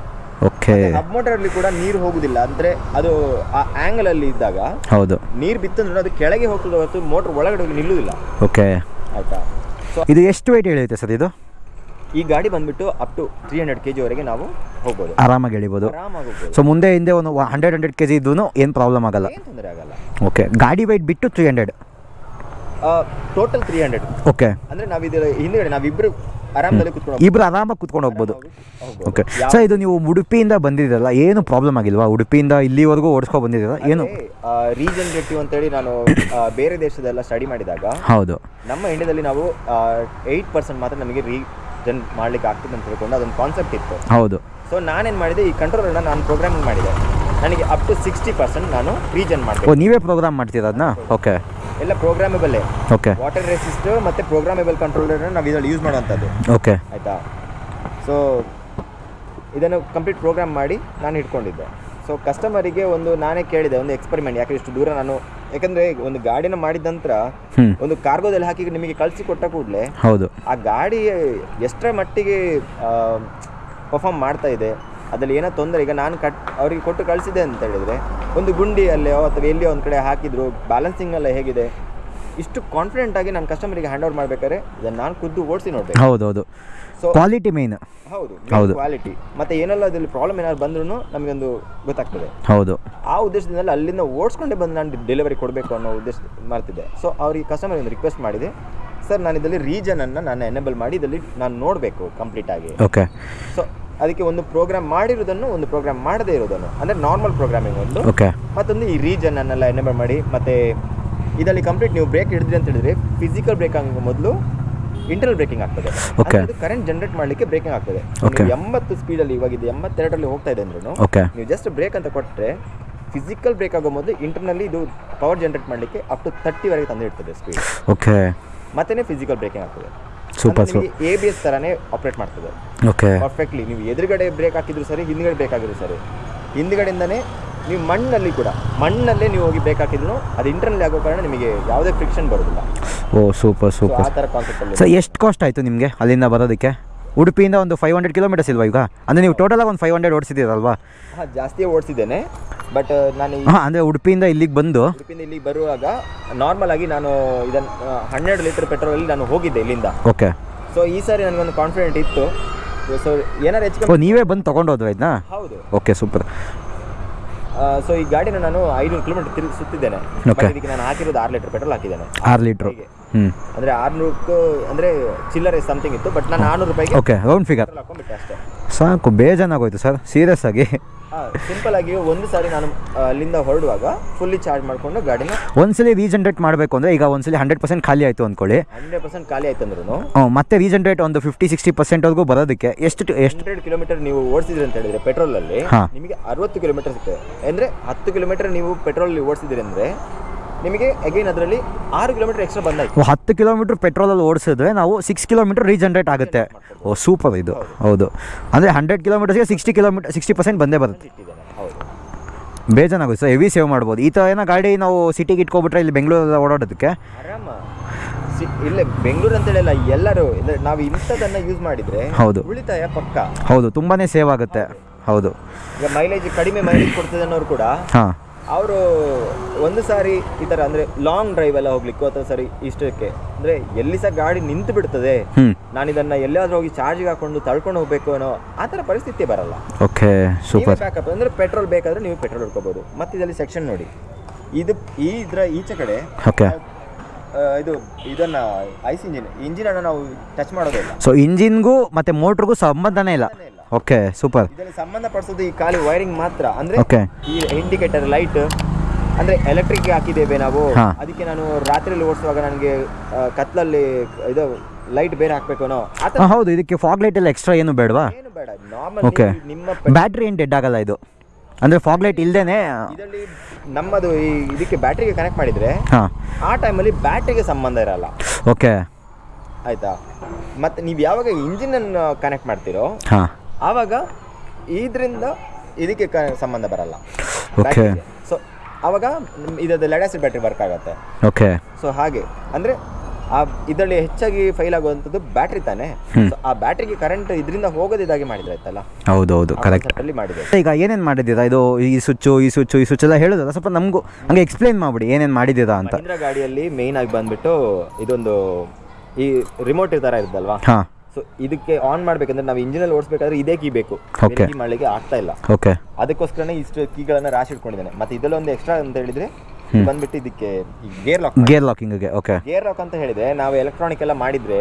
ಓಕೆ ಹಬ್ ಮೋಟರ್ ಅಲ್ಲಿ ಕೂಡ ನೀರು ಹೋಗುದಿಲ್ಲ. ಅಂದ್ರೆ ಅದು ಆ ಆಂಗಲ್ ಅಲ್ಲಿ ಇದ್ದಾಗ ಹೌದು. ನೀರು ಬಿತ್ತಂದ್ರೆ ಅದು ಕೆಳಗೆ ಹೋಗ್ತದೆ ಹೊರತು ಮೋಟರ್ ಒಳಗಡೆ ಹೋಗಿ ನಿಲ್ಲುವುದಿಲ್ಲ. ಓಕೆ ಆಯ್ತಾ? ಸೊ ಇದು ಎಷ್ಟು ವೆಯ್ಟ್ ಹೇಳುತ್ತೆ ಸರ್ ಇದು? ಈ ಗಾಡಿ ಬಂದ್ಬಿಟ್ಟು up to three hundred K ವರೆಗೆ ನಾವು ಹೋಗ್ಬೋದು. ಆರಾಮಾಗಿ ಎಳಿಬೋದು. ಹೋಗ್ಬೋದು. ಸೊ ಮುಂದೆ ಹಿಂದೆ ಒಂದು ಹಂಡ್ರೆಡ್ ಹಂಡ್ರೆಡ್ ಕೆ ಜಿ ಇದ್ದೂ ಏನು ಪ್ರಾಬ್ಲಮ್ ಆಗಲ್ಲ. ತೊಂದರೆ ಆಗಲ್ಲ. ಓಕೆ ಗಾಡಿ ವೆಯ್ಟ್ ಬಿಟ್ಟು three hundred total three hundred okay ಅಂದ್ರೆ ಇದರ ಹಿಂದ್ಗಡೆ ನಾವಿಬ್ರು ಆರಾಮದಲ್ಲಿ ಕುತ್ಕೊಂಡು ಇಬ್ರು ಆರಾಮಾಗಿ ಕುತ್ಕೊಂಡು ಹೋಗ್ಬೋದು. ಓಕೆ ಸರ್ ಇದು ನೀವು ಉಡುಪಿಯಿಂದ ಬಂದಿದ್ದೀರಲ್ಲ ಏನು ಪ್ರಾಬ್ಲಮ್ ಆಗಿಲ್ವಾ? ಉಡುಪಿಯಿಂದ ಇಲ್ಲಿವರೆಗೂ ಓಡಿಸ್ಕೊ ಬಂದಿದ್ದೀರಾ? ಏನು? ರೀಜನರೇಟಿವ್ ಅಂತೇಳಿ ನಾನು ಬೇರೆ ದೇಶದೆಲ್ಲ ಸ್ಟಡಿ ಮಾಡಿದಾಗ ಹೌದು. ನಮ್ಮ ಇಂಡಿಯಾದಲ್ಲಿ ನಾವು ಏಯ್ಟ್ ಪರ್ಸೆಂಟ್ ಮಾತ್ರ ನಮಗೆ ರೀಜನ್ ಮಾಡ್ಲಿಕ್ಕೆ ಆಗ್ತದೆ ಅಂತ ಹೇಳ್ಕೊಂಡು ಅದೊಂದು ಕಾನ್ಸೆಪ್ಟ್ ಇತ್ತು. ಹೌದು. ಸೊ ನಾನೇನು ಮಾಡಿದೆ ಈ ಕಂಟ್ರೋಲನ್ನು ನಾನು ಪ್ರೋಗ್ರಾಮಿಂಗ್ ಮಾಡಿದೆ. ನನಗೆ ಅಪ್ ಟು ಸಿಕ್ಸ್ಟಿ ಪರ್ಸೆಂಟ್ ನಾನು ರೀಜನ್ ಓ ನೀವೇ ಪ್ರೋಗ್ರಾಮ್ ಮಾಡ್ತೀರಾ ಅದನ್ನ ಓಕೆ ಎಲ್ಲ ಪ್ರೋಗ್ರಾಮೇಬಲ್ ಓಕೆ ವಾಟರ್ ರೆಸಿಸ್ಟ್ ಮತ್ತೆ ಪ್ರೋಗ್ರಾಮೇಬಲ್ ಕಂಟ್ರೋಲರ್ ನಾವು ಇದರಲ್ಲಿ ಯೂಸ್ ಮಾಡುವಂಥದ್ದು. ಓಕೆ ಆಯಿತಾ? ಸೊ ಇದನ್ನು ಕಂಪ್ಲೀಟ್ ಪ್ರೋಗ್ರಾಮ್ ಮಾಡಿ ನಾನು ಇಟ್ಕೊಂಡಿದ್ದೆ. ಸೊ ಕಸ್ಟಮರಿಗೆ ಒಂದು ನಾನೇ ಕೇಳಿದೆ ಒಂದು ಎಕ್ಸ್ಪರಿಮೆಂಟ್ ಯಾಕೆ ಇಷ್ಟು ದೂರ ನಾನು? ಯಾಕಂದ್ರೆ ಒಂದು ಗಾಡಿನ ಮಾಡಿದ ನಂತರ ಒಂದು ಕಾರ್ಗೋದಲ್ಲಿ ಹಾಕಿ ನಿಮಗೆ ಕಳಿಸಿ ಕೊಟ್ಟ ಕೂಡಲೇ ಹೌದು. ಆ ಗಾಡಿ ಎಷ್ಟರ ಮಟ್ಟಿಗೆ ಪರ್ಫಾರ್ಮ್ ಮಾಡ್ತಾ ಇದೆ ಅದರಲ್ಲಿ ಏನೋ ತೊಂದರೆ ಈಗ ನಾನು ಕಟ್ ಅವರಿಗೆ ಕೊಟ್ಟು ಕಳಿಸಿದೆ ಅಂತ ಹೇಳಿದರೆ ಒಂದು ಗುಂಡಿಯಲ್ಲೋ ಅಥವಾ ಎಲ್ಲಿಯೋ ಒಂದು ಕಡೆ ಹಾಕಿದ್ರು ಬ್ಯಾಲೆನ್ಸಿಂಗ್ ಎಲ್ಲ ಹೇಗಿದೆ ಇಷ್ಟು ಕಾನ್ಫಿಡೆಂಟ್ ಆಗಿ ನಾನು ಕಸ್ಟಮರಿಗೆ ಹ್ಯಾಂಡ್ ಓವರ್ ಮಾಡ್ಬೇಕಾದ್ರೆ ಇದನ್ನು ನಾನು ಖುದ್ದು ಓಡಿಸಿ ನೋಡಬೇಕು. ಹೌದು ಹೌದು ಸೊ ಕ್ವಾಲಿಟಿ ಮೇನ್ ಹೌದು ಹೌದು. ಕ್ವಾಲಿಟಿ ಮತ್ತೆ ಏನೆಲ್ಲ ಅದರಲ್ಲಿ ಪ್ರಾಬ್ಲಮ್ ಏನಾದ್ರು ಬಂದ್ರೂ ನಮಗೊಂದು ಗೊತ್ತಾಗ್ತದೆ. ಹೌದು. ಆ ಉದ್ದೇಶದಿಂದ ಅಲ್ಲಿಂದ ಓಡಿಸ್ಕೊಂಡೇ ಬಂದು ನಾನು ಡೆಲಿವರಿ ಕೊಡಬೇಕು ಅನ್ನೋ ಉದ್ದೇಶ ಮಾಡ್ತಿದ್ದೆ. ಸೊ ಅವ್ರಿಗೆ ಕಸ್ಟಮರ್ ಒಂದು ರಿಕ್ವೆಸ್ಟ್ ಮಾಡಿದೆ. ಸರ್ ನಾನು ಇದರಲ್ಲಿ ರೀಜನನ್ನು ನಾನು ಎನೇಬಲ್ ಮಾಡಿ ಇದರಲ್ಲಿ ನಾನು ನೋಡಬೇಕು ಕಂಪ್ಲೀಟ್ ಆಗಿ. ಓಕೆ ಸೊ ಅದಕ್ಕೆ ಒಂದು ಪ್ರೋಗ್ರಾಮ್ ಮಾಡಿರೋದನ್ನು ಒಂದು ಪ್ರೋಗ್ರಾಮ್ ಮಾಡದೇ ಇರೋದನ್ನು ಅಂದರೆ ನಾರ್ಮಲ್ ಪ್ರೋಗ್ರಾಮಿಂಗ್ ಒಂದು. ಓಕೆ ಮತ್ತೊಂದು ಈ ರೀಜನ್ ಅನ್ನೆಲ್ಲ ಎನೇಬಲ್ ಮಾಡಿ ಮತ್ತೆ ಇದರಲ್ಲಿ ಕಂಪ್ಲೀಟ್ ನೀವು ಬ್ರೇಕ್ ಹಿಡಿದ್ರಿ ಅಂತ ಹೇಳಿದ್ರೆ ಫಿಸಿಕಲ್ ಬ್ರೇಕ್ ಆಗೋ ಮೊದಲು ಇಂಟರ್ನಲ್ ಬ್ರೇಕಿಂಗ್ ಆಗ್ತದೆ. ಅದು ಕರೆಂಟ್ ಜನರೇಟ್ ಮಾಡಲಿಕ್ಕೆ ಬ್ರೇಕಿಂಗ್ ಆಗ್ತದೆ. ಎಂಬತ್ತು ಸ್ಪೀಡಲ್ಲಿ ಇವಾಗ ಇದು ಎಂಬತ್ತೆರಡರಲ್ಲಿ ಹೋಗ್ತಾ ಇದೆ ಅಂದ್ರೂ ನೀವು ಜಸ್ಟ್ ಬ್ರೇಕ್ ಅಂತ ಕೊಟ್ಟರೆ ಫಿಸಿಕಲ್ ಬ್ರೇಕ್ ಆಗೋ ಮೊದಲು ಇಂಟರ್ನಲ್ಲಿ ಇದು ಪವರ್ ಜನರೇಟ್ ಮಾಡಲಿಕ್ಕೆ ಅಪ್ ಟು ತರ್ಟಿವರೆಗೆ ತಂದಿಡ್ತದೆ ಸ್ಪೀಡ್ ಓಕೆ ಮತ್ತೇ ಫಿಸಿಕಲ್ ಬ್ರೇಕಿಂಗ್ ಆಗ್ತದೆ. Super super A B S ಥರನೇ ಆಪ್ರೇಟ್ ಮಾಡ್ತದೆ. ಓಕೆ ಪರ್ಫೆಕ್ಟ್ಲಿ ನೀವು ಎದುರುಗಡೆ ಬ್ರೇಕ್ ಹಾಕಿದ್ರು ಸರಿ ಹಿಂದ್ಗಡೆ ಬ್ರೇಕ್ ಆಗಿದ್ರು ಸರಿ. ಹಿಂದ್ಗಡೆಯಿಂದನೇ ನೀವು ಮಣ್ಣಲ್ಲಿ ಕೂಡ ಮಣ್ಣಲ್ಲೇ ನೀವು ಹೋಗಿ ಬ್ರೇಕ್ ಹಾಕಿದ್ರು ಅದು ಇಂಟರ್ನಲ್ಲಿ ಆಗೋ ಕಾರಣ ನಿಮಗೆ ಯಾವುದೇ ಫ್ರಿಕ್ಷನ್ ಬರೋದಿಲ್ಲ. ಓ ಸೂಪರ್ ಆ ಸೂಪರ್ ಥರ ಕಾನ್ಸೆಪ್ಟಲ್ಲಿ ಸರ್ ಎಷ್ಟು ಕಾಸ್ಟ್ ಆಯಿತು ನಿಮಗೆ ಅಲ್ಲಿಂದ ಬರೋದಕ್ಕೆ? ಉಡುಪಿಯಿಂದ ಒಂದು ಫೈವ್ ಹಂಡ್ರೆಡ್ ಕಿಲೋಮೀಟರ್ಸ್ ಇಲ್ವಾ ಈಗ? ಅಂದರೆ ನೀವು ಟೋಟಲಾಗಿ ಒಂದು ಫೈವ್ ಹಂಡ್ರೆಡ್ ಓಡಿಸಿದ್ದೀರಲ್ವಾ? ಜಾಸ್ತಿ ಓಡಿಸಿದ್ದೇನೆ ಬಟ್ ನಾನು ಹಾಂ ಅಂದರೆ ಉಡುಪಿಯಿಂದ ಇಲ್ಲಿಗೆ ಬಂದು ಉಡುಪಿಯಿಂದ ಇಲ್ಲಿಗೆ ಬರುವಾಗ ನಾರ್ಮಲ್ ಆಗಿ ನಾನು ಇದನ್ನು ಹನ್ನೆರಡು ಲೀಟರ್ ಪೆಟ್ರೋಲಲ್ಲಿ ನಾನು ಹೋಗಿದ್ದೆ ಇಲ್ಲಿಂದ. ಓಕೆ. ಸೊ ಈ ಸಾರಿ ನನಗೊಂದು ಕಾನ್ಫಿಡೆಂಟ್ ಇತ್ತು. ಸೊ ಏನಾರು ಹೆಚ್ಚು ನೀವೇ ಬಂದು ತೊಗೊಂಡು ಹೋದ್ರಾ ಇದನ್ನ ಹೌದು. Okay super. ಸೊ ಈ ಗಾಡಿನ ನಾನು ಐನೂರು ಕಿಲೋಮೀಟರ್ ತಿರುಗಿ ಸುತ್ತಿದ್ದೇನೆ ನಾನು ಹಾಕಿರೋದು ಆರು ಲೀಟರ್ ಪೆಟ್ರೋಲ್ ಹಾಕಿದ್ದೇನೆ. ಆರು ಲೀಟರ್ ಅಂದ್ರೆ ಆರ್ನೂರಕ್ಕೂ ಅಂದ್ರೆ ಚಿಲ್ಲರೆ ಸಮಥಿಂಗ್ ಇತ್ತು ಬಟ್ ನಾನು ಆರ್ನೂರು ರೂಪಾಯಿಗೆ ಓಕೆ ರೌಂಡ್ ಫಿಗರ್ ಹಾಕೊಂಡ್ಬಿಟ್ಟೆ ಅಷ್ಟೇ. ಸಾಕು ಬೇಜಾನಾಗೋಯ್ತು ಸರ್ ಸೀರಿಯಸ್ ಆಗಿ. ಸಿಂಪಲ್ ಆಗಿ ಒಂದು ಸಾರಿ ನಾನು ಅಲ್ಲಿಂದ ಹೊರಡುವಾಗ ಫುಲ್ಲಿ ಚಾರ್ಜ್ ಮಾಡ್ಕೊಂಡು ಗಾಡಿನ ಒಂದ್ಸಲಿ ರೀಜನ್ರೇಟ್ ಮಾಡಬೇಕು ಅಂದ್ರೆ ಈಗ ಒಂದ್ಸಲಿ ಹಂಡ್ರೆಡ್ ಪರ್ಸೆಂಟ್ ಖಾಲಿ ಆಯ್ತು ಅನ್ಕೊಳ್ಳಿ. ಹಂಡ್ರೆಡ್ ಪರ್ಸೆಂಟ್ ಖಾಲಿ ಆಯ್ತು ಅಂದ್ರೂ ಮತ್ತೆ ರೀಜನ್ರೇಟ್ ಒಂದು ಫಿಫ್ಟಿ ಸಿಕ್ಸ್ಟಿ ಪರ್ಸೆಂಟ್ವರೆಗೂ ಬರೋದಕ್ಕೆ ಎಷ್ಟು ಎಷ್ಟು ಕಿಲೋಮೀಟರ್ ನೀವು ಓಡಿಸಿದ್ರಿ ಅಂತ ಹೇಳಿದ್ರೆ ಪೆಟ್ರೋಲ್ ಅಲ್ಲಿ ನಿಮಗೆ ಅರವತ್ತು ಕಿಲೋಮೀಟರ್ ಸಿಗ್ತದೆ. ಅಂದ್ರೆ ಹತ್ತು ಕಿಲೋಮೀಟರ್ ನೀವು ಪೆಟ್ರೋಲ್ ಓಡಿಸಿದ್ರಿ ಅಂದ್ರೆ ನಿಮಗೆ ಅಗೈನ್ ಅದರಲ್ಲಿ ಆರು ಕಿಲೋಮೀಟರ್ ಎಕ್ಸ್ಟ್ರಾ ಬಂದಾಯ್ತು ಹತ್ತು ಕಿಲೋಮೀಟ್ರ್ ಪೆಟ್ರೋಲಲ್ಲಿ ಓಡಿಸಿದ್ರೆ ನಾವು ಸಿಕ್ಸ್ ಕಿಲೋಮೀಟರ್ ರೀಜನರೇಟ್ ಆಗುತ್ತೆ. ಓ ಸೂಪರ್ ಇದು. ಹೌದು. ಅಂದರೆ ಹಂಡ್ರೆಡ್ ಕಿಲೋಮೀಟರ್ಸ್ಗೆ ಸಿಕ್ಸ್ಟಿ ಕಿಲೋಮೀಟರ್ ಸಿಕ್ಸ್ಟಿ ಪರ್ಸೆಂಟ್ ಬಂದೇ ಬರುತ್ತೆ. ಬೇಜಾನಾಗುತ್ತೆ ಸರ್ ಹೆವಿ ಸೇವ್ ಮಾಡ್ಬೋದು. ಈ ಥರ ಏನೋ ಗಾಡಿ ನಾವು ಸಿಟಿಗೆ ಇಟ್ಕೊಬಿಟ್ರೆ ಇಲ್ಲಿ ಬೆಂಗಳೂರಲ್ಲಿ ಓಡಾಡೋದಕ್ಕೆ? ಇಲ್ಲೇ ಬೆಂಗಳೂರು ಅಂತ ಹೇಳಿಲ್ಲ ಎಲ್ಲರೂ ನಾವು ಇಂಥದನ್ನ ಯೂಸ್ ಮಾಡಿದ್ರೆ ಹೌದು. ಉಳಿತಾಯ ಪಕ್ಕ? ಹೌದು ತುಂಬಾನೇ ಸೇವ್ ಆಗುತ್ತೆ. ಹೌದು. ಈಗ ಮೈಲೇಜ್ ಕಡಿಮೆ ಮೈಲೇಜ್ ಕೊಡ್ತದೆ ಅನ್ನೋರು ಕೂಡ ಹಾಂ. ಅವರು ಒಂದು ಸಾರಿ ಈ ಥರ ಅಂದರೆ ಲಾಂಗ್ ಡ್ರೈವ್ ಎಲ್ಲ ಹೋಗ್ಲಿಕ್ಕೆ ಅಥವಾ ಸರಿ ಇಷ್ಟಕ್ಕೆ. ಅಂದರೆ ಎಲ್ಲಿ ಸಹ ಗಾಡಿ ನಿಂತು ಬಿಡ್ತದೆ. ನಾನು ಇದನ್ನು ಎಲ್ಲಾದರೂ ಹೋಗಿ ಚಾರ್ಜಿಗೆ ಹಾಕೊಂಡು ತಳ್ಕೊಂಡು ಹೋಗಬೇಕು ಅನ್ನೋ ಆ ಥರ ಪರಿಸ್ಥಿತಿ ಬರಲ್ಲ. Okay super. ಬ್ಯಾಕಪ್ ಅಂದರೆ ಪೆಟ್ರೋಲ್ ಬೇಕಾದರೆ ನೀವು ಪೆಟ್ರೋಲ್ ಹುಡ್ಕೋಬೋದು. ಮತ್ತು ಇದರಲ್ಲಿ ಸೆಕ್ಷನ್ ನೋಡಿ. ಇದು ಈ ಇದರ ಈಚೆ ಕಡೆ ಓಕೆ. ಇದು ಇದನ್ನ ಐಸ್ ಇಂಜಿನ್ ಇಂಜಿನ್ ಅನ್ನು ನಾವು ಟಚ್ ಮಾಡೋದಿಲ್ಲ ಸೊ ಇಂಜಿನ್ಗೂ ಮತ್ತೆ ಮೋಟರ್ಗೂ ಸಂಬಂಧನೇ ಇಲ್ಲ ಇಲ್ಲ. Okay super. ಇದರಲ್ಲಿ ಸಂಬಂಧಪಡಿಸೋದು ಈ ಖಾಲಿ ವೈರಿಂಗ್ ಮಾತ್ರ. ಅಂದ್ರೆ Okay. ಈ ಇಂಡಿಕೇಟರ್ ಲೈಟ್ ಅಂದ್ರೆ ಎಲೆಕ್ಟ್ರಿಕ್ ಹಾಕಿದ್ದೇವೆ ನಾವು. ಹಾ. ಅದಕ್ಕೆ ನಾನು ರಾತ್ರಿಯಲ್ಲಿ ಓಡಿಸುವಾಗ ನನಗೆ ಕತ್ತಲಲ್ಲಿ ಕತ್ಲಲ್ಲಿ ಇದು ಲೈಟ್ ಬೇರೆ ಹಾಕ್ಬೇಕು ಆ ಥರ ಹೌದು ಇದಕ್ಕೆ ಫಾಗ್ ಲೈಟ್ ಎಲ್ಲ ಎಕ್ಸ್ಟ್ರಾ ಏನು ಬೇಡವಾ? ಏನು ಬೇಡ. Normal okay. ನಿಮ್ಮ ಬ್ಯಾಟ್ರಿ ಏನು ಡೆಡ್ ಆಗಲ್ಲ ಇದು? ಅಂದರೆ ಫಾಗ್ ಲೈಟ್ ಇಲ್ಲದೇ ಇದರಲ್ಲಿ ನಮ್ಮದು ಈ ಇದಕ್ಕೆ ಬ್ಯಾಟ್ರಿಗೆ ಕನೆಕ್ಟ್ ಮಾಡಿದ್ರೆ ಹಾಂ. ಆ ಟೈಮಲ್ಲಿ ಬ್ಯಾಟ್ರಿಗೆ ಸಂಬಂಧ ಇರಲ್ಲ. ಓಕೆ. ಆಯ್ತಾ? ಮತ್ತೆ ನೀವು ಯಾವಾಗ ಇಂಜಿನ್ ಅನ್ನು ಕನೆಕ್ಟ್ ಮಾಡ್ತೀರೋ ಹಾಂ. ಆವಾಗ ಇದರಿಂದ ಇದಕ್ಕೆ ಕ- ಸಂಬಂಧ ಬರಲ್ಲ. ಓಕೆ ಸೊ ಆವಾಗ ಇದರ ಲೆಡ್ ಆಸಿಡ್ ಬ್ಯಾಟ್ರಿ ವರ್ಕ್ ಆಗುತ್ತೆ. ಓಕೆ ಸೊ ಹಾಗೆ. ಅಂದರೆ ಆ ಇದರಲ್ಲಿ ಹೆಚ್ಚಾಗಿ ಫೈಲ್ ಆಗುವಂಥದ್ದು ಬ್ಯಾಟ್ರಿ ತಾನೇ. ಆ ಬ್ಯಾಟ್ರಿಗೆ ಕರೆಂಟ್ ಇದರಿಂದ ಹೋಗೋದಿದಾಗಿ ಮಾಡಿದ್ರೆ ಆಯ್ತಲ್ಲ ಹೌದು ಹೌದು ಕರೆಕ್ಟ್ ಅಲ್ಲಿ ಮಾಡಿದೆ. ಈಗ ಏನೇನು ಮಾಡಿದ್ದೀರಾ? ಇದು ಈ ಸ್ವಿಚ್ಚು ಈ ಸ್ವಿಚ್ಚು ಈ ಸ್ವಿಚ್ ಎಲ್ಲ ಹೇಳೋದಲ್ಲ? ಸ್ವಲ್ಪ ನಮಗೂ ಹಂಗೆ ಎಕ್ಸ್ಪ್ಲೈನ್ ಮಾಡಿಬಿಡಿ ಏನೇನು ಮಾಡಿದ್ದೀರಾ ಅಂತ. ಗಾಡಿಯಲ್ಲಿ ಮೇಯ್ನ್ ಆಗಿ ಬಂದ್ಬಿಟ್ಟು ಇದೊಂದು ಈ ರಿಮೋಟ್ ಥರ ಇರುತ್ತಲ್ವಾ? ಹಾಂ. ಸೊ ಇದಕ್ಕೆ ಆನ್ ಮಾಡ್ಬೇಕಂದ್ರೆ ನಾವು ಇಂಜಿನಲ್ಲಿ ಓಡಿಸಬೇಕಾದ್ರೆ ಇದೇ ಕೀ ಬೇಕು. ಕೀ ಮಾಡಲಿಕ್ಕೆ ಆಗ್ತಾ ಇಲ್ಲ. ಓಕೆ ಅದಕ್ಕೋಸ್ಕರನೇ ಇಷ್ಟು ಕೀಗಳನ್ನ ರಾಶಿ ಇಟ್ಕೊಂಡಿದ್ದೇನೆ. ಮತ್ತೆ ಇದರಲ್ಲಿ ಒಂದು ಎಕ್ಸ್ಟ್ರಾ ಅಂತ ಹೇಳಿದ್ರೆ ಬಂದ್ಬಿಟ್ಟು ಇದಕ್ಕೆ gear lock gear locking okay gear lock ಅಂತ ಹೇಳಿದ್ರೆ ನಾವು ಎಲೆಕ್ಟ್ರಾನಿಕ್ ಎಲ್ಲ ಮಾಡಿದ್ರೆ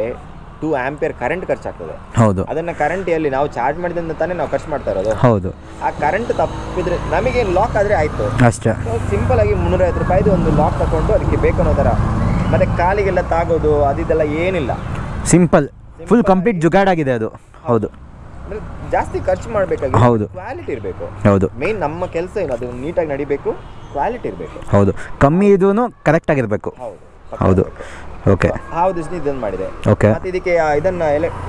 ಟೂ ಆಂಪಿಯರ್ ಕರೆಂಟ್ ಖರ್ಚಾಗ್ತದೆ. ಹೌದು. ಅದನ್ನ ಕರೆಂಟ್ ಎಲ್ಲಿ ನಾವು ಚಾರ್ಜ್ ಮಾಡಿದಂತ ತಾನೇ ನಾವು ಖರ್ಚು ಮಾಡ್ತಾ ಇರೋದು. ಹೌದು. ಆ ಕರೆಂಟ್ ತಪ್ಪಿದ್ರೆ ನಮಗೆ ಲಾಕ್ ಆದ್ರೆ ಆಯ್ತು. ಅಷ್ಟೇ. ಸಿಂಪಲ್ ಆಗಿ ಮುನ್ನೂರೈವತ್ತು ರೂಪಾಯಿದು ಒಂದು ಲಾಕ್ ತಗೊಂಡು ಅದಕ್ಕೆ ಬೇಕು ಅನ್ನೋ ಥರ. ಮತ್ತೆ ಕಾಲಿಗೆಲ್ಲ ತಾಗೋದು ಅದಿದೆಲ್ಲ ಏನಿಲ್ಲ. ಸಿಂಪಲ್ ಫುಲ್ ಕಂಪ್ಲೀಟ್ ಜುಗಾಡಾಗಿದೆ ಅದು. ಹೌದು. ಜಾಸ್ತಿ ಖರ್ಚು ಮಾಡಬೇಕಾಗಿ ಹೌದು. ಕ್ವಾಲಿಟಿ ಇರಬೇಕು. ಹೌದು. ಮೇನ್ ನಮ್ಮ ಕೆಲಸ ಏನು? ಅದು ನೀಟಾಗಿ ನಡಿಬೇಕು ಕ್ವಾಲಿಟಿ ಇರಬೇಕು. ಹೌದು. ಕಮ್ಮಿ ಇದೂ ಕರೆಕ್ಟಾಗಿರಬೇಕು ಹೌದು. ಹೌದು. ಓಕೆ ಹೌದು ಉದ್ದೇಶದಿಂದ ಇದನ್ನು ಮಾಡಿದೆ. ಓಕೆ ಮತ್ತೆ ಇದಕ್ಕೆ ಇದನ್ನ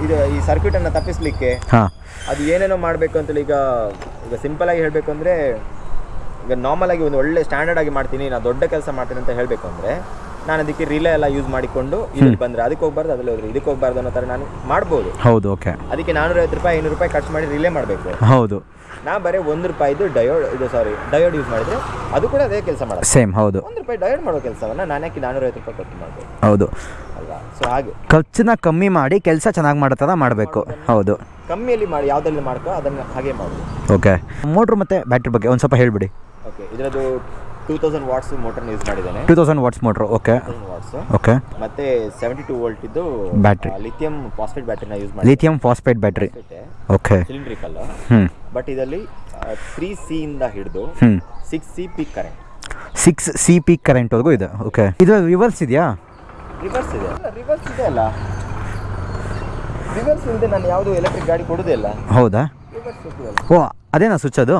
ಇದು ಈ ಸರ್ಕ್ಯೂಟ್ ಅನ್ನು ತಪ್ಪಿಸ್ಲಿಕ್ಕೆ ಹಾಂ. ಅದು ಏನೇನೋ ಮಾಡಬೇಕು ಅಂತೇಳಿ ಈಗ ಈಗ ಸಿಂಪಲ್ ಆಗಿ ಹೇಳಬೇಕು ಅಂದರೆ ಈಗ ನಾರ್ಮಲ್ ಆಗಿ ಒಂದು ಒಳ್ಳೆ ಸ್ಟ್ಯಾಂಡರ್ಡ್ ಆಗಿ ಮಾಡ್ತೀನಿ ನಾನು ದೊಡ್ಡ ಕೆಲಸ ಮಾಡ್ತೀನಿ ಅಂತ ಹೇಳಬೇಕು ಅಂದರೆ ನಾನು ಅದಕ್ಕೆ ರಿಲೇ ಎಲ್ಲ ಯೂಸ್ ಮಾಡಿಕೊಂಡು ಇಲ್ಲಿ ಬಂದ್ರೆ ಅದಕ್ಕೆ ಹೋಗ್ಬಾರ್ದು ಅದ್ರಲ್ಲಿ ಹೋದ್ರೆ ಇದಕ್ಕೆ ಹೋಗ್ಬಾರ್ದು ಅನ್ನೋ ಥರ ನಾನು ಮಾಡ್ಬೋದು. ಹೌದು ಓಕೆ ಅದಕ್ಕೆ ನಾನೂರೈವತ್ತು ರೂಪಾಯಿ ಐನೂರು ರೂಪಾಯಿ ಖರ್ಚು ಮಾಡಿ ರಿಲೇ ಮಾಡಬೇಕು. ಹೌದು. ನಾ ಬರೀ ಒಂದು ರೂಪಾಯಿದು ಡಯೋಡ್ ಇದು ಸಾರಿ ಡಯೋಡ್ ಯೂಸ್ ಮಾಡಿದ್ರೆ ಅದು ಕೂಡ ಅದೇ ಕೆಲಸ ಮಾಡೋದು ಸೇಮ್ ಹೌದು. ಒಂದು ರೂಪಾಯಿ ಡಯೋಡ್ ಮಾಡೋ ಕೆಲಸವನ್ನ ನಾನು ಯಾಕೆ ನಾನೂರೈವತ್ತು ರೂಪಾಯಿ ಖರ್ಚು ಮಾಡಬೇಕು? ಹೌದು. ಅಲ್ವಾ? ಸೊ ಹಾಗೆ. ಖರ್ಚನ್ನ ಕಮ್ಮಿ ಮಾಡಿ ಕೆಲಸ ಚೆನ್ನಾಗಿ ಮಾಡೋ ಥರ ಮಾಡಬೇಕು ಹೌದು. ಕಮ್ಮಿಯಲ್ಲಿ ಮಾಡಿ ಯಾವುದ್ರಲ್ಲಿ ಮಾಡ್ಕೋ ಅದನ್ನು ಹಾಗೆ ಮಾಡೋದು ಓಕೆ ಮೋಟ್ರ್ ಮತ್ತೆ ಬ್ಯಾಟ್ರಿ ಬಗ್ಗೆ ಒಂದು ಸ್ವಲ್ಪ ಹೇಳಿಬಿಡಿ. ಓಕೆ ಇದರದ್ದು two thousand watts motor use ಮಾಡಿದ್ದೇನೆ. Two thousand watts motor okay watts okay ಮತ್ತೆ ಸೆವೆಂಟಿ ಟೂ ವೋಲ್ಟ್ ಇದ್ದು ಬ್ಯಾಟ್ರಿ ಲಿಥಿಯಂ ಫಾಸ್ಫೇಟ್ ಬ್ಯಾಟ್ರಿನ ಯೂಸ್ ಮಾಡಿ lithium phosphate battery okay cylindrical but ಇದರಲ್ಲಿ ತ್ರೀ ಸಿ ಇಂದ ಹಿಡಿದು six C peak current six C P ಕರೆಂಟ್ವರೆಗೂ ಇದೆ. ಓಕೆ ಇದು ರಿವರ್ಸ್ ಇದೆಯಾ? ರಿವರ್ಸ್ ಇದೆ. ಅಲ್ಲ ರಿವರ್ಸ್ ಇದೆ ಅಲ್ಲ. ರಿವರ್ಸ್ ಇಲ್ಲದೆ ನಾನು ಯಾವುದು ಎಲೆಕ್ಟ್ರಿಕ್ ಗಾಡಿ ಕೊಡೋದೇ ಇಲ್ಲ. ಹೌದಾ? ಓ ಅದೇನಾ ಸ್ವಿಚ್ ಅದು?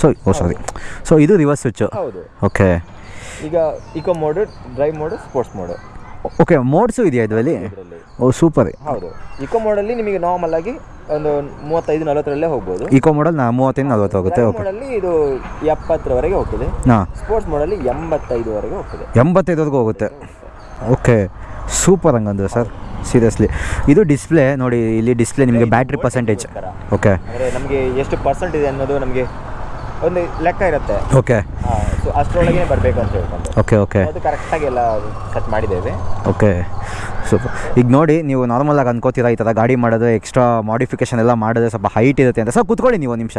ಸೊ ಓ ಸಾರಿ ಸೊ ಇದು ರಿವರ್ಸ್ ಸ್ವಿಚ್ ಹೌದು. ಓಕೆ ಈಗ eco mode drive mode sports mode okay modes ಇದೆಯಾ ಇದರಲ್ಲಿ? ಓ ಸೂಪರ್ ಹೌದು. ಇಕೋ ಮೋಡಲ್ಲಿ ನಿಮಗೆ ನಾರ್ಮಲ್ ಆಗಿ ಒಂದು ಮೂವತ್ತೈದು ನಲವತ್ತರಲ್ಲೇ ಹೋಗ್ಬೋದು. ಇಕೋ ಮಾಡಲ್ ನಾ ಮೂವತ್ತೈದು ನಲ್ವತ್ತು ಹೋಗುತ್ತೆ ಓಕೆ ಮೋಡಲ್ಲಿ ಇದು ಎಪ್ಪತ್ತರವರೆಗೆ ಹೋಗ್ತದೆ. ಹಾಂ. ಸ್ಪೋರ್ಟ್ಸ್ ಮೋಡಲ್ಲಿ ಎಂಬತ್ತೈದುವರೆಗೆ ಹೋಗ್ತದೆ. ಎಂಬತ್ತೈದವರೆಗೂ ಹೋಗುತ್ತೆ. ಓಕೆ ಸೂಪರ್ ಹಂಗಂದ್ರೆ ಸರ್ ಸೀರಿಯಸ್ಲಿ ಇದು ಡಿಸ್ಪ್ಲೇ ನೋಡಿ ಇಲ್ಲಿ ಡಿಸ್ಪ್ಲೇ ನಿಮಗೆ ಬ್ಯಾಟ್ರಿ ಪರ್ಸೆಂಟೇಜ್ ಓಕೆ ಅಂದರೆ ನಮಗೆ ಎಷ್ಟು ಪರ್ಸೆಂಟ್ ಇದೆ ಅನ್ನೋದು ನಮಗೆ ಒಂದು ಲೆಕ್ಕ ಇರುತ್ತೆ. ಓಕೆ ಸೊ ಅಷ್ಟರೊಳಗೆ ಬರಬೇಕು ಅಂತ ಹೇಳ್ಕೊಂಡು. ಓಕೆ ಓಕೆ ಅದು ಕರೆಕ್ಟಾಗಿ ಎಲ್ಲ ಸೆಟ್ ಮಾಡಿದ್ದೇವೆ. ಓಕೆ ಸೂಪರ್ ಈಗ ನೋಡಿ ನೀವು ನಾರ್ಮಲಾಗಿ ಅನ್ಕೋತೀರಾ ಈ ಥರ ಗಾಡಿ ಮಾಡೋದು ಎಕ್ಸ್ಟ್ರಾ ಮಾಡಿಫಿಕೇಶನ್ ಎಲ್ಲ ಮಾಡಿದ್ರೆ ಸ್ವಲ್ಪ ಹೈಟ್ ಇರುತ್ತೆ ಅಂತ. ಸರ್ ಕೂತ್ಕೊಳ್ಳಿ ನೀವು ಒಂದು ನಿಮಿಷ.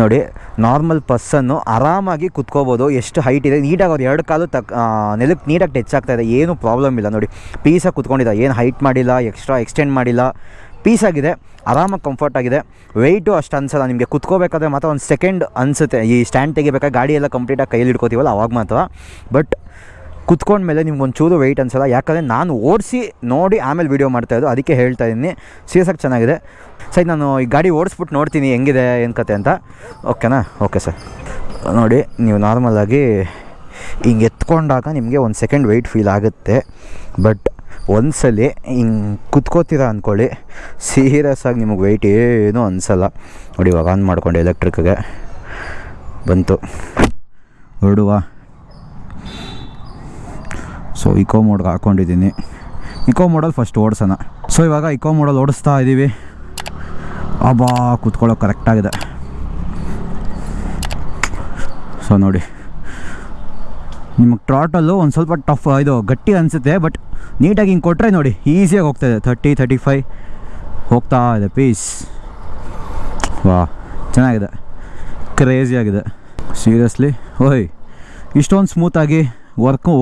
ನೋಡಿ ನಾರ್ಮಲ್ ಪರ್ಸನ್ನು ಆರಾಮಾಗಿ ಕುತ್ಕೋಬೋದು. ಎಷ್ಟು ಹೈಟ್ ಇದೆ? ನೀಟಾಗಿ ಅವ್ರು ಎರಡು ಕಾಲು ತಕ್ ನೆಲಕ್ಕೆ ನೀಟಾಗಿ ಟಚ್ ಆಗ್ತಾ ಇದೆ. ಏನೂ ಪ್ರಾಬ್ಲಮ್ ಇಲ್ಲ. ನೋಡಿ ಪೀಸಾಗಿ ಕುತ್ಕೊಂಡಿದ್ದ. ಏನು ಹೈಟ್ ಮಾಡಿಲ್ಲ ಎಕ್ಸ್ಟ್ರಾ ಎಕ್ಸ್ಟೆಂಡ್ ಮಾಡಿಲ್ಲ. ಪೀಸಾಗಿದೆ ಆರಾಮಾಗಿ ಕಂಫರ್ಟ್ ಆಗಿದೆ. ವೆಯ್ಟು ಅಷ್ಟು ಅನ್ಸಲ್ಲ ನಿಮಗೆ. ಕುತ್ಕೋಬೇಕಾದ್ರೆ ಮಾತ್ರ ಒಂದು ಸೆಕೆಂಡ್ ಅನಿಸುತ್ತೆ. ಈ ಸ್ಟ್ಯಾಂಡ್ ತೆಗಿಬೇಕಾದ್ರೆ ಗಾಡಿಯೆಲ್ಲ ಕಂಪ್ಲೀಟಾಗಿ ಕೈಯಲ್ಲಿ ಇಟ್ಕೋತೀವಲ್ಲ ಅವಾಗ ಮಾತ್ರ. ಬಟ್ ಕುತ್ಕೊಂಡ್ಮೇಲೆ ನಿಮ್ಗೆ ಒಂಚೂರು ವೆಯ್ಟ್ ಅನ್ಸಲ್ಲ. ಯಾಕಂದರೆ ನಾನು ಓಡಿಸಿ ನೋಡಿ ಆಮೇಲೆ ವೀಡಿಯೋ ಮಾಡ್ತಾಯಿದ್ದು ಅದಕ್ಕೆ ಹೇಳ್ತಾ ಇದ್ದೀನಿ. ಸೀರಿಯಸಾಗಿ ಚೆನ್ನಾಗಿದೆ. ಸರಿ, ನಾನು ಈ ಗಾಡಿ ಓಡಿಸ್ಬಿಟ್ಟು ನೋಡ್ತೀನಿ ಹೆಂಗಿದೆ, ಏನು ಕತೆ ಅಂತ. ಓಕೆನಾ ಓಕೆ ಸರ್ ನೋಡಿ, ನೀವು ನಾರ್ಮಲಾಗಿ ಹಿಂಗೆ ಎತ್ಕೊಂಡಾಗ ನಿಮಗೆ ಒಂದು ಸೆಕೆಂಡ್ ವೆಯ್ಟ್ ಫೀಲ್ ಆಗುತ್ತೆ. ಬಟ್ ಒಂದ್ಸಲಿ ಹಿಂಗೆ ಕುತ್ಕೋತೀರ ಅಂದ್ಕೊಳ್ಳಿ ಸೀರಿಯಸ್ ಆಗಿ ನಿಮಗೆ ವೆಯ್ಟ್ ಏನೂ ಅನಿಸಲ್ಲ. ನೋಡಿ, ಇವಾಗ ಆನ್ ಮಾಡಿಕೊಂಡೆ ಎಲೆಕ್ಟ್ರಿಕ್ಗೆ ಬಂತು. ಹೊರಡುವ ಸೊ ಇಕೋ ಮೋಡ್ಗೆ ಹಾಕ್ಕೊಂಡಿದ್ದೀನಿ ಇಕೋ ಮೋಡಲ್ಲಿ ಫಸ್ಟ್ ಓಡಿಸೋಣ. ಸೊ ಇವಾಗ ಇಕೋ ಮೋಡಲ್ಲಿ ಓಡಿಸ್ತಾ ಇದ್ದೀವಿ ಅಬ್ಬಾ, ಕೂತ್ಕೊಳ್ಳೋಕೆ ಕರೆಕ್ಟಾಗಿದೆ ಸೊ ನೋಡಿ. ನಿಮಗೆ ಟ್ರಾಟಲ್ಲು ಒಂದು ಸ್ವಲ್ಪ ಟಫ್ ಇದು ಗಟ್ಟಿ ಅನಿಸುತ್ತೆ ಬಟ್ ನೀಟಾಗಿ ಹಿಂಗೆ ಕೊಟ್ಟರೆ ನೋಡಿ ಈಸಿಯಾಗಿ ಹೋಗ್ತಾಯಿದೆ ಥರ್ಟಿ ತರ್ಟಿ ಫೈ ಹೋಗ್ತಾ ಇದೆ ಪೀಸ್ ವಾ, ಚೆನ್ನಾಗಿದೆ. ಕ್ರೇಜಿಯಾಗಿದೆ ಸೀರಿಯಸ್ಲಿ ಓಯ್, ಇಷ್ಟೊಂದು ಸ್ಮೂತಾಗಿ ವರ್ಕು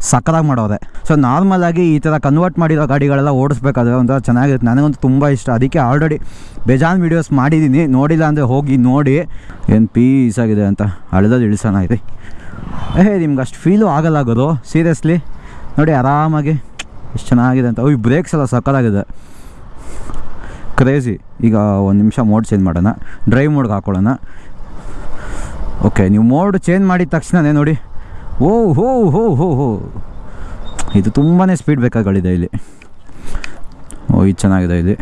ಸಕ್ಕದಾಗಿ ಮಾಡೋದೆ. ಸೊ ನಾರ್ಮಲಾಗಿ ಈ ಥರ ಕನ್ವರ್ಟ್ ಮಾಡಿರೋ ಗಾಡಿಗಳೆಲ್ಲ ಓಡಿಸ್ಬೇಕಾದ್ರೆ ಒಂಥರ ಚೆನ್ನಾಗಿರುತ್ತೆ. ನನಗಂತೂ ತುಂಬ ಇಷ್ಟ. ಅದಕ್ಕೆ ಆಲ್ರೆಡಿ ಬೇಜಾನ್ ವೀಡಿಯೋಸ್ ಮಾಡಿದ್ದೀನಿ. ನೋಡಿಲ್ಲ ಅಂದರೆ ಹೋಗಿ ನೋಡಿ. ಏನು ಆಗಿದೆ ಅಂತ. ಹಳ್ದಲ್ಲಿ ಇಳಿಸೋಣ ಇದೆ. ಏ, ನಿಮ್ಗೆ ಅಷ್ಟು ಫೀಲು ಆಗಲ್ಲ ಗುರು. ಸೀರಿಯಸ್ಲಿ ನೋಡಿ, ಆರಾಮಾಗಿ. ಎಷ್ಟು ಚೆನ್ನಾಗಿದೆ ಅಂತ. ಈ ಬ್ರೇಕ್ಸ್ ಎಲ್ಲ ಸಕ್ಕತ್ತಾಗಿದೆ ಕ್ರೇಜಿ ಈಗ ಒಂದು ನಿಮಿಷ ಮೋಡ್ ಚೇಂಜ್ ಮಾಡೋಣ. ಡ್ರೈವ್ ಮೋಡ್ಗೆ ಹಾಕೊಳ್ಳೋಣ. ಓಕೆ ನೀವು ಮೋಡ್ ಚೇಂಜ್ ಮಾಡಿದ ತಕ್ಷಣವೇ ನೋಡಿ. ಓ ಹೋ ಹೋ ಹೋ ಹೋ. ಇದು ತುಂಬಾ ಸ್ಪೀಡ್ ಬೇಕಾಗಳಿದೆ ಇಲ್ಲಿ. ಓ, ಇದು ಚೆನ್ನಾಗಿದೆ ಇಲ್ಲಿ.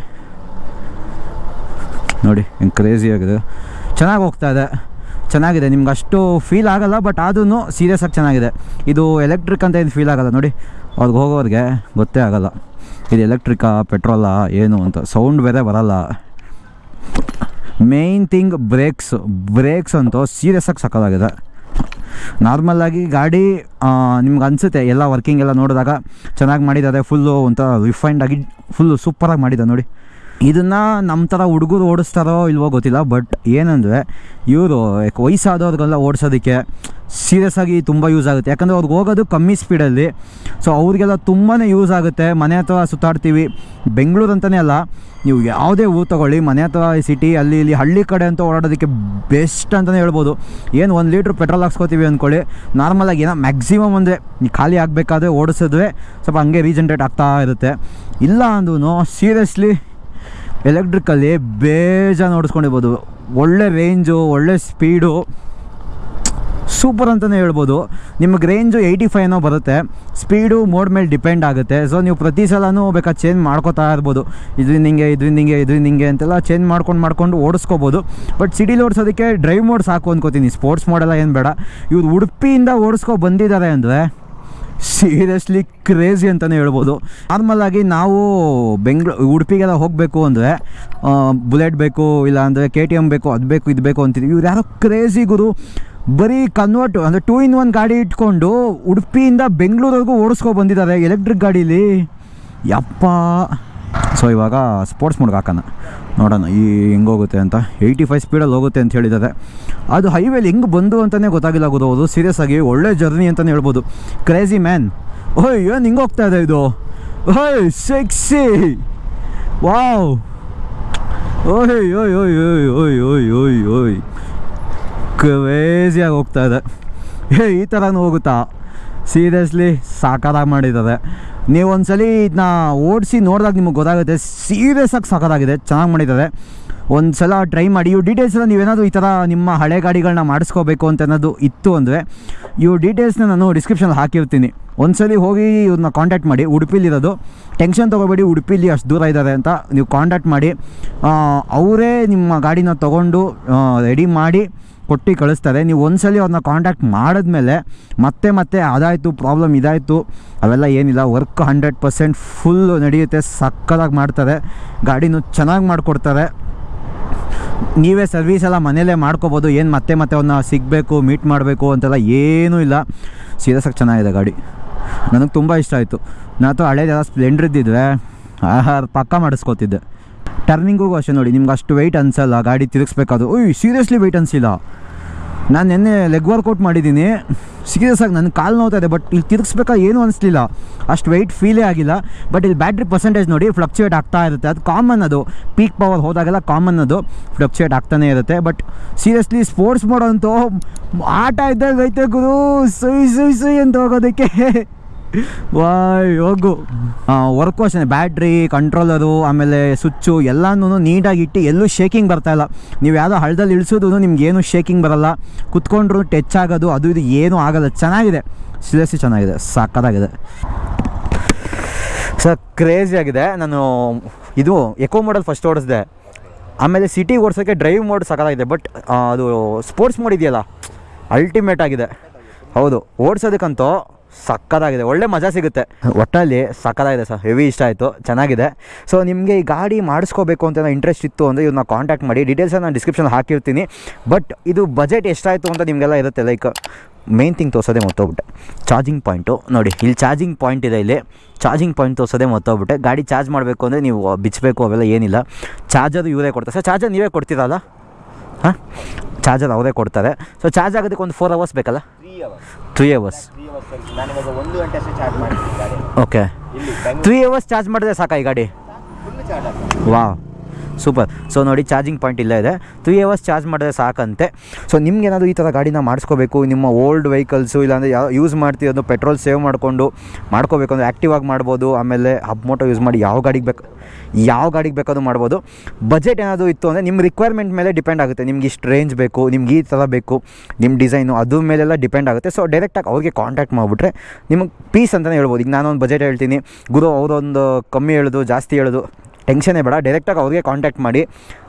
ನೋಡಿ, ಹೆಂಗೆ ಕ್ರೇಜಿ ಆಗಿದೆ. ಚೆನ್ನಾಗಿ ಹೋಗ್ತಾ ಇದೆ. ಚೆನ್ನಾಗಿದೆ. ನಿಮ್ಗೆ ಅಷ್ಟು ಫೀಲ್ ಆಗೋಲ್ಲ ಬಟ್ ಆದ್ರೂ ಸೀರಿಯಸ್ ಆಗಿ ಚೆನ್ನಾಗಿದೆ. ಇದು ಎಲೆಕ್ಟ್ರಿಕ್ ಅಂತ ಏನು ಫೀಲ್ ಆಗಲ್ಲ. ನೋಡಿ, ಅವ್ರಿಗೆ ಹೋಗೋರಿಗೆ ಗೊತ್ತೇ ಆಗೋಲ್ಲ. ಇದು ಎಲೆಕ್ಟ್ರಿಕಾ ಪೆಟ್ರೋಲಾ ಏನು ಅಂತ. ಸೌಂಡ್ ಬೇರೆ ಬರಲ್ಲ. ಮೇಯ್ನ್ ಥಿಂಗ್ ಬ್ರೇಕ್ಸ್ ಬ್ರೇಕ್ಸ್ ಅಂತೂ ಸೀರಿಯಸ್ ಆಗಿ ನಾರ್ಮಲಾಗಿ ಗಾಡಿ ನಿಮ್ಗೆ ಅನಿಸುತ್ತೆ, ಎಲ್ಲ ವರ್ಕಿಂಗ್ ಎಲ್ಲ ನೋಡಿದಾಗ ಚೆನ್ನಾಗಿ ಮಾಡಿದ್ದಾರೆ ಫುಲ್ಲು ಒಂಥರ ರಿಫೈನ್ಡ್ ಆಗಿ ಫುಲ್ಲು ಸೂಪರಾಗಿ ಮಾಡಿದ್ದಾರೆ ನೋಡಿ. ಇದನ್ನು ನಮ್ಮ ಥರ ಹುಡುಗರು ಓಡಿಸ್ತಾರೋ ಇಲ್ವೋ ಗೊತ್ತಿಲ್ಲ ಬಟ್ ಏನಂದರೆ ಇವರು ವಯಸ್ಸಾದವ್ರಿಗೆಲ್ಲ ಓಡಿಸೋದಕ್ಕೆ ಸೀರಿಯಸ್ ಆಗಿ ತುಂಬ ಯೂಸ್ ಆಗುತ್ತೆ. ಯಾಕಂದರೆ ಅವ್ರಿಗೆ ಹೋಗೋದು ಕಮ್ಮಿ ಸ್ಪೀಡಲ್ಲಿ ಸೊ ಅವ್ರಿಗೆಲ್ಲ ತುಂಬಾ ಯೂಸ್ ಆಗುತ್ತೆ. ಮನೆ ಹತ್ರ ಸುತ್ತಾಡ್ತೀವಿ. ಬೆಂಗಳೂರು ಅಂತಲೇ ಅಲ್ಲ, ನೀವು ಯಾವುದೇ ಊರು ತೊಗೊಳ್ಳಿ, ಮನೆ ಹತ್ರ ಸಿಟಿ ಅಲ್ಲಿ, ಇಲ್ಲಿ, ಹಳ್ಳಿ ಕಡೆ ಅಂತ ಓಡಾಡೋದಕ್ಕೆ ಬೆಸ್ಟ್ ಅಂತಲೇ ಹೇಳ್ಬೋದು. ಏನು ಒಂದು ಲೀಟ್ರ್ ಪೆಟ್ರೋಲ್ ಹಾಕ್ಸ್ಕೊತೀವಿ ಅಂದ್ಕೊಳ್ಳಿ ನಾರ್ಮಲಾಗಿ ಏನೋ ಮ್ಯಾಕ್ಸಿಮಮ್ ಅಂದರೆ ಖಾಲಿ ಆಗಬೇಕಾದ್ರೆ ಓಡಿಸಿದ್ರೆ ಸ್ವಲ್ಪ ಹಂಗೆ ರೀಜನ್ರೇಟ್ ಆಗ್ತಾ ಇರುತ್ತೆ. ಇಲ್ಲ ಅಂದ್ರೂ ಸೀರಿಯಸ್ಲಿ ಎಲೆಕ್ಟ್ರಿಕಲ್ಲಿ ಬೇಜಾನ್ ಓಡಿಸ್ಕೊಂಡಿರ್ಬೋದು ಒಳ್ಳೆ ರೇಂಜು ಒಳ್ಳೆ ಸ್ಪೀಡು ಸೂಪರ್ ಅಂತಲೇ ಹೇಳ್ಬೋದು. ನಿಮಗೆ ರೇಂಜು ಏಯ್ಟಿ ಫೈವ್ನೋ ಬರುತ್ತೆ. ಸ್ಪೀಡು ಮೋಡ್ ಮೇಲೆ ಡಿಪೆಂಡ್ ಆಗುತ್ತೆ. ಸೊ ನೀವು ಪ್ರತಿ ಸಲನೂ ಬೇಕಾದ್ರೆ ಚೇಂಜ್ ಮಾಡ್ಕೋತಾ ಇರ್ಬೋದು. ಇದರಿಂದ ಹಿಂಗೆ ಇದರಿಂದ ಹಿಂಗೆ ಇದರಿಂದ ಹಿಂಗೆ ಅಂತೆಲ್ಲ ಚೇಂಜ್ ಮಾಡ್ಕೊಂಡು ಮಾಡ್ಕೊಂಡು ಓಡಿಸ್ಕೋಬೋದು. ಬಟ್ ಸಿಟಿಲಿ ಓಡಿಸೋದಕ್ಕೆ ಡ್ರೈವ್ ಮೋಡ್ ಸಾಕು ಅಂದ್ಕೋತೀನಿ ಸ್ಪೋರ್ಟ್ಸ್ ಮೋಡೆಲ್ಲ ಏನು ಬೇಡ. ಇವ್ರು ಉಡುಪಿಯಿಂದ ಓಡಿಸ್ಕೊ ಬಂದಿದ್ದಾರೆ ಅಂದರೆ ಸೀರಿಯಸ್ಲಿ ಕ್ರೇಜಿ ಅಂತಲೇ ಹೇಳ್ಬೋದು. ನಾರ್ಮಲಾಗಿ ನಾವು ಬೆಂಗ್ಳೂರು ಉಡುಪಿಗೆಲ್ಲ ಹೋಗಬೇಕು ಅಂದರೆ ಬುಲೆಟ್ ಬೇಕು, ಇಲ್ಲ ಅಂದರೆ ಕೆ ಟಿ ಎಂ ಬೇಕು, ಅದು ಬೇಕು, ಇದು ಬೇಕು ಅಂತಿದ್ವಿ. ಇವ್ರು ಯಾರೋ ಕ್ರೇಜಿ ಗುರು. ಬರೀ ಕನ್ವರ್ಟ್ ಅಂದರೆ ಟೂ ಇನ್ ಒನ್ ಗಾಡಿ ಇಟ್ಕೊಂಡು ಉಡುಪಿಯಿಂದ ಬೆಂಗಳೂರವರೆಗೂ ಓಡಿಸ್ಕೊ ಬಂದಿದ್ದಾರೆ ಎಲೆಕ್ಟ್ರಿಕ್ ಗಾಡೀಲಿ. ಯಪ್ಪ. ಸೊ ಇವಾಗ ಸ್ಪೋರ್ಟ್ಸ್ ಮೋಡ್ಗೆ ಹಾಕೋಣ. ನೋಡೋಣ, ಈ ಹೆಂಗೋಗುತ್ತೆ ಅಂತ. ಏಯ್ಟಿ ಫೈವ್ ಸ್ಪೀಡಲ್ಲಿ ಹೋಗುತ್ತೆ ಅಂತ ಹೇಳಿದ್ದಾರೆ. ಅದು ಹೈವೇಲಿ ಹೆಂಗೆ ಬಂದು ಅಂತಲೇ ಗೊತ್ತಾಗಿಲ್ಲ ಗೊತ್ತೋದು ಸೀರಿಯಸ್ ಆಗಿ ಒಳ್ಳೆ ಜರ್ನಿ ಅಂತಲೇ ಹೇಳ್ಬೋದು. ಕ್ರೇಜಿ ಮ್ಯಾನ್ ಓಯ್, ಏನು ಹಿಂಗೆ ಹೋಗ್ತಾ ಇದೆ ಇದು? ಓಯ್ ಸೆಕ್ಸಿ ವಾವ್ ಓಯ್ ಓಯ್ ಓಯ್ ಓಯ್ ಓಯ್ ಓಯ್ ಓಯ್ ಓಯ್ ಕ್ರೇಜಿಯಾಗಿ ಹೋಗ್ತಾ ಇದೆ. ಏ, ಈ ಥರನೂ ಹೋಗುತ್ತಾ? ಸೀರಿಯಸ್ಲಿ ಸಾಕಾರಾಗಿ ಮಾಡಿದ್ದಾರೆ. ನೀವು ಒಂದ್ಸಲಿ ಇದನ್ನ ಓಡಿಸಿ ನೋಡಿದಾಗ ನಿಮಗೆ ಗೊತ್ತಾಗುತ್ತೆ ಸೀರಿಯಸ್ ಆಗಿ ಸಾಕಾಗಿದೆ ಚೆನ್ನಾಗಿ ಮಾಡಿದ್ದಾರೆ. ಒಂದು ಸಲ ಟ್ರೈ ಮಾಡಿ, ಇವು ಡೀಟೇಲ್ಸ್ ಎಲ್ಲ ನೀವೇನಾದರೂ ಈ ಥರ ನಿಮ್ಮ ಹಳೆ ಗಾಡಿಗಳನ್ನ ಮಾಡಿಸ್ಕೋಬೇಕು ಅಂತ ಅನ್ನೋದು ಇತ್ತು ಅಂದರೆ, ಇವು ಡೀಟೇಲ್ಸ್ನ ನಾನು ಡಿಸ್ಕ್ರಿಪ್ಷನಲ್ಲಿ ಹಾಕಿರ್ತೀನಿ. ಒಂದ್ಸಲಿ ಹೋಗಿ ಇವ್ರನ್ನ ಕಾಂಟ್ಯಾಕ್ಟ್ ಮಾಡಿ ಉಡುಪಿಲಿರೋದು ಟೆನ್ಷನ್ ತೊಗೋಬೇಡಿ, ಉಡುಪಿಲಿ ಅಷ್ಟು ದೂರ ಇದ್ದಾರೆ ಅಂತ ನೀವು ಕಾಂಟ್ಯಾಕ್ಟ್ ಮಾಡಿ ಅವರೇ ನಿಮ್ಮ ಗಾಡಿನ ತೊಗೊಂಡು ರೆಡಿ ಮಾಡಿ ಕೊಟ್ಟು ಕಳಿಸ್ತಾರೆ. ನೀವು ಒಂದ್ಸಲಿ ಅವ್ರನ್ನ ಕಾಂಟ್ಯಾಕ್ಟ್ ಮಾಡಿದ್ಮೇಲೆ ಮತ್ತೆ ಮತ್ತೆ ಅದಾಯಿತು ಪ್ರಾಬ್ಲಮ್ ಇದಾಯಿತು, ಅವೆಲ್ಲ ಏನಿಲ್ಲ. ವರ್ಕ್ ಹಂಡ್ರೆಡ್ ಪರ್ಸೆಂಟ್ ಫುಲ್ಲು ನಡೆಯುತ್ತೆ ಸಕ್ಕದಾಗಿ ಮಾಡ್ತಾರೆ. ಗಾಡಿನೂ ಚೆನ್ನಾಗಿ ಮಾಡಿಕೊಡ್ತಾರೆ. ನೀವೇ ಸರ್ವೀಸ್ ಎಲ್ಲ ಮನೇಲೇ ಮಾಡ್ಕೋಬೋದು. ಏನು ಮತ್ತೆ ಮತ್ತೆ ಅವನ್ನ ಸಿಗಬೇಕು ಮೀಟ್ ಮಾಡಬೇಕು ಅಂತೆಲ್ಲ ಏನೂ ಇಲ್ಲ. ಸೀರಿಯಸ್ ಆಗಿ ಚೆನ್ನಾಗಿದೆ ಗಾಡಿ. ನನಗೆ ತುಂಬ ಇಷ್ಟ ಆಯಿತು. ನಾನು ಹಳೇದೆಲ್ಲ ಸ್ಪ್ಲೆಂಡ್ರ್ ಇದ್ದಿದ್ವೆ ಆಹಾರ ಪಕ್ಕ ಮಾಡಿಸ್ಕೋತಿದ್ದೆ. ಟರ್ನಿಂಗಿಗೂ ಅಷ್ಟೇ ನೋಡಿ, ನಿಮ್ಗೆ ಅಷ್ಟು ವೆಯ್ಟ್ ಅನಿಸಲ್ಲ, ಗಾಡಿ ತಿರುಗಿಸ್ಬೇಕಾದ್ರು. ಓಯ್ ಸೀರಿಯಸ್ಲಿ ವೆಯ್ಟ್ ಅನಿಸಿಲ್ಲ. ನಾನು ನಿನ್ನೆ ಲೆಗ್ ವರ್ಕೌಟ್ ಮಾಡಿದ್ದೀನಿ. ಸೀರಿಯಸ್ ಆಗಿ ನನ್ನ ಕಾಲು ನೋವ್ತಾ ಇದೆ ಬಟ್ ಇಲ್ಲಿ ತಿರುಗಿಸ್ಬೇಕಾ ಏನೂ ಅನಿಸ್ಲಿಲ್ಲ. ಅಷ್ಟು ವೆಯ್ಟ್ ಫೀಲೇ ಆಗಿಲ್ಲ ಬಟ್ ಇಲ್ಲಿ ಬ್ಯಾಟ್ರಿ ಪರ್ಸೆಂಟೇಜ್ ನೋಡಿ ಫ್ಲಕ್ಚುಯೇಟ್ ಆಗ್ತಾ ಇರುತ್ತೆ. ಅದು ಕಾಮನ್ ಅದು. ಪೀಕ್ ಪವರ್ ಹೋದಾಗೆಲ್ಲ ಕಾಮನ್ ಅದು. ಫ್ಲಕ್ಚುಯೇಟ್ ಆಗ್ತಾನೆ ಇರುತ್ತೆ ಬಟ್ ಸೀರಿಯಸ್ಲಿ ಸ್ಪೋರ್ಟ್ಸ್ ಮಾಡೋಂತೂ ಆಟ ಇದ್ದಾಗ ಐತೆ ಗುರು. ಸುಯ್ ಸುಯ್ ಸುಯ್ ಅಂತ ಹೋಗೋದಕ್ಕೆ. ವಾಯ್, ಹೋಗು. ವರ್ಕು ಅಷ್ಟೇ ಬ್ಯಾಟ್ರಿ ಕಂಟ್ರೋಲರು ಆಮೇಲೆ ಸ್ವಿಚ್ಚು ಎಲ್ಲನೂ ನೀಟಾಗಿ ಇಟ್ಟು ಎಲ್ಲೂ ಶೇಕಿಂಗ್ ಬರ್ತಾ ಇಲ್ಲ. ನೀವು ಯಾವುದೋ ಹಳ್ಳದಲ್ಲಿ ಇಳಿಸೋದು ನಿಮ್ಗೇನು ಶೇಕಿಂಗ್ ಬರಲ್ಲ. ಕುತ್ಕೊಂಡ್ರು ಟಚ್ ಆಗೋದು, ಅದು ಇದು ಏನೂ ಆಗಲ್ಲ. ಚೆನ್ನಾಗಿದೆ. ಸೀರಿಯಸ್ಲಿ ಚೆನ್ನಾಗಿದೆ. ಸಕ್ಕತ್ತಾಗಿದೆ ಸರ್ ಕ್ರೇಜಿ ಆಗಿದೆ. ನಾನು ಇದು ಎಕೋ ಮಾಡಲ್ ಫಸ್ಟ್ ಓಡಿಸಿದೆ. ಆಮೇಲೆ ಸಿಟಿ ಓಡಿಸೋಕ್ಕೆ ಡ್ರೈವ್ ಮೋಡ್ ಸಕ್ಕತ್ತಾಗಿದೆ ಬಟ್ ಅದು ಸ್ಪೋರ್ಟ್ಸ್ ಮೋಡ್ ಇದೆಯಲ್ಲ ಅಲ್ಟಿಮೇಟ್ ಆಗಿದೆ. ಹೌದು. ಓಡಿಸೋದಕ್ಕಂತೂ ಸಕ್ಕತ್ತಾಗಿದೆ ಒಳ್ಳೆ ಮಜಾ ಸಿಗುತ್ತೆ. ಒಟ್ಟಲ್ಲಿ ಸಕ್ಕದಾಗಿದೆ ಸರ್. ಹೆವಿ ಇಷ್ಟ ಆಯಿತು. ಚೆನ್ನಾಗಿದೆ. ಸೊ ನಿಮಗೆ ಈ ಗಾಡಿ ಮಾಡಿಸ್ಕೋಬೇಕು ಅಂತ ಇಂಟ್ರೆಸ್ಟ್ ಇತ್ತು ಅಂದರೆ ಇವ್ರನ್ನ ಕಾಂಟ್ಯಾಕ್ಟ್ ಮಾಡಿ. ಡೀಟೇಲ್ಸ್ ನಾನು ಡಿಸ್ಕ್ರಿಪ್ಷನ್ ಹಾಕಿರ್ತೀನಿ. ಬಟ್ ಇದು ಬಜೆಟ್ ಎಷ್ಟಾಯಿತು ಅಂತ ನಿಮಗೆಲ್ಲ ಇರುತ್ತೆ. ಲೈಕ್ ಮೇನ್ ಥಿಂಗ್ ತೋರಿಸೋದೇ ಮತ್ತೋಗ್ಬಿಟ್ಟೆ ಚಾರ್ಜಿಂಗ್ ಪಾಯಿಂಟು ನೋಡಿ, ಇಲ್ಲಿ ಚಾರ್ಜಿಂಗ್ ಪಾಯಿಂಟ್ ಇದೆ ಇಲ್ಲಿ. ಚಾರ್ಜಿಂಗ್ ಪಾಯಿಂಟ್ ತೋರಿಸೋದೇ ಮೊತ್ತೋಗ್ಬಿಟ್ಟೆ ಗಾಡಿ ಚಾರ್ಜ್ ಮಾಡಬೇಕು ಅಂದರೆ ನೀವು ಬಿಚ್ಚಬೇಕು ಅವೆಲ್ಲ ಏನಿಲ್ಲ. ಚಾರ್ಜರ್ ಇವರೇ ಕೊಡ್ತಾರೆ. ಸರ್ ಚಾರ್ಜರ್ ನೀವೇ ಕೊಡ್ತೀರಲ್ಲ? ಹಾಂ? ಚಾರ್ಜರ್ ಅವರೇ ಕೊಡ್ತಾರೆ. ಸೊ ಚಾರ್ಜ್ ಆಗೋದಕ್ಕೆ ಒಂದು ಫೋರ್ ಅವರ್ಸ್ ಬೇಕಲ್ಲ? Three hours okay three hours charge ಮಾಡಿದ್ರೆ ಸಾಕಾ ಈ ಗಾಡಿ? ಫುಲ್ ಚಾರ್ಜ್ ಆಗ್ತದೆ. ವಾ ಸೂಪರ್ ಸೊ ನೋಡಿ ಚಾರ್ಜಿಂಗ್ ಪಾಯಿಂಟ್ ಇಲ್ಲೇ ಇದೆ. ತ್ರೀ ಅವರ್ಸ್ ಚಾರ್ಜ್ ಮಾಡಿದ್ರೆ ಸಾಕಂತೆ. ಸೊ ನಿಮ್ಗೇನಾದರೂ ಈ ಥರ ಗಾಡಿನ ಮಾಡಿಸ್ಕೋಬೇಕು, ನಿಮ್ಮ ಓಲ್ಡ್ ವೆಹಿಕಲ್ಸು ಇಲ್ಲಾಂದರೆ ಯಾವ ಯೂಸ್ ಮಾಡ್ತಿರೋದು ಪೆಟ್ರೋಲ್ ಸೇವ್ ಮಾಡಿಕೊಂಡು ಮಾಡ್ಕೋಬೇಕು ಅಂದರೆ ಆ್ಯಕ್ಟಿವ್ ಆಗಿ ಮಾಡ್ಬೋದು, ಆಮೇಲೆ ಹಬ್ ಮೋಟೋ ಯೂಸ್ ಮಾಡಿ ಯಾವ ಗಾಡಿಗೆ ಬೇಕು, ಯಾವ ಗಾಡಿಗೆ ಬೇಕಾದ್ರೂ ಮಾಡ್ಬೋದು. ಬಜೆಟ್ ಏನಾದರೂ ಇತ್ತು ಅಂದರೆ ನಿಮ್ಮ ರಿಕ್ವೈರ್ಮೆಂಟ್ ಮೇಲೆ ಡಿಪೆಂಡ್ ಆಗುತ್ತೆ. ನಿಮ್ಗೆ ಇಷ್ಟು ರೇಂಜ್ ಬೇಕು, ನಿಮ್ಗೆ ಈ ಥರ ಬೇಕು ನಿಮ್ಮ ಡಿಸೈನು ಅದ್ರ ಮೇಲೆಲ್ಲ ಡಿಪೆಂಡ್ ಆಗುತ್ತೆ. ಸೊ ಡೈರೆಕ್ಟಾಗಿ ಅವ್ರಿಗೆ ಕಾಂಟ್ಯಾಕ್ಟ್ ಮಾಡಿಬಿಟ್ರೆ ನಿಮಗೆ ಪೀಸ್ ಅಂತಲೇ ಹೇಳ್ಬೋದು. ಈಗ ನಾನೊಂದು ಬಜೆಟ್ ಹೇಳ್ತೀನಿ. ಗುರು ಅವರೊಂದು ಕಮ್ಮಿ ಹೇಳೋದು, ಜಾಸ್ತಿ ಹೇಳೋದು. ಟೆನ್ಷನೇ ಬೇಡ ಡೈರೆಕ್ಟಾಗಿ ಅವ್ರಿಗೆ ಕಾಂಟ್ಯಾಕ್ಟ್ ಮಾಡಿ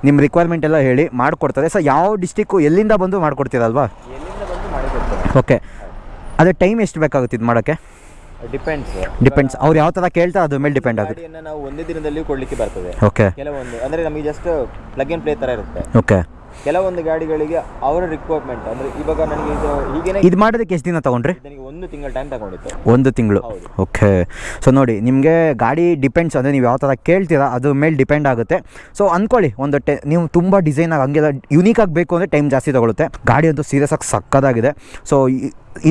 ನಿಮ್ಮ ರಿಕ್ವೈರ್ಮೆಂಟ್ ಎಲ್ಲ ಹೇಳಿ ಮಾಡಿಕೊಡ್ತಾರೆ. ಸೊ ಯಾವ ಡಿಸ್ಟಿಕ್ಕು ಎಲ್ಲಿಂದ ಬಂದು ಮಾಡಿಕೊಡ್ತೀರಲ್ವಾ? ಎಲ್ಲಿಂದ ಬಂದು ಮಾಡಿಕೊಡ್ತಾರೆ ಓಕೆ ಅದೇ ಟೈಮ್ ಎಷ್ಟು ಬೇಕಾಗುತ್ತೆ ಇದು ಮಾಡೋಕ್ಕೆ? ಡಿಪೆಂಡ್ಸ್ ಡಿಪೆಂಡ್ಸ್ ಅವ್ರು ಯಾವ ಥರ ಕೇಳ್ತಾರೆ ಅದ್ರ ಮೇಲೆ ಡಿಪೆಂಡ್ ಆಗುತ್ತೆ. ನಾವು ಒಂದೇ ದಿನದಲ್ಲಿ ಕೊಡಲಿಕ್ಕೆ ಬರ್ತದೆ. ಓಕೆ ಕೆಲವೊಂದು ಅಂದರೆ ನಮಗೆ ಜಸ್ಟ್ ಪ್ಲಗ್ ಆ್ಯಂಡ್ ಪ್ಲೇ ಥರ ಇರುತ್ತೆ. ಓಕೆ ಕೆಲವೊಂದು ಗಾಡಿಗಳಿಗೆ ಅವರ ರಿಕ್ವೈರ್ಮೆಂಟ್ ಅಂದರೆ ಇವಾಗ ನನಗೆ ಇದು ಹೀಗೇನೆ ಇದು ಮಾಡೋದಕ್ಕೆ ಎಷ್ಟು ದಿನ ತೊಗೊಂಡ್ರಿ? ಒಂದು ತಿಂಗಳ ಟೈಮ್ ತಗೊಂಡಿತ್ತು. ಒಂದು ತಿಂಗಳು. ಓಕೆ ಸೊ ನೋಡಿ ನಿಮಗೆ ಗಾಡಿ ಡಿಪೆಂಡ್ಸ್ ಅಂದರೆ ನೀವು ಯಾವ ಥರ ಕೇಳ್ತೀರಾ ಅದ್ರ ಮೇಲೆ ಡಿಪೆಂಡ್ ಆಗುತ್ತೆ. ಸೊ ಅಂದ್ಕೊಳ್ಳಿ ಒಂದು ಟೆ ನೀವು ತುಂಬ ಡಿಸೈನಾಗಿ ಹಂಗೆಲ್ಲ ಯುನೀಕ್ ಬೇಕು ಅಂದರೆ ಟೈಮ್ ಜಾಸ್ತಿ ತಗೊಳುತ್ತೆ. ಗಾಡಿ ಅಂತೂ ಸೀರಿಯಸ್ ಆಗಿ ಸಕ್ಕದಾಗಿದೆ. ಸೊ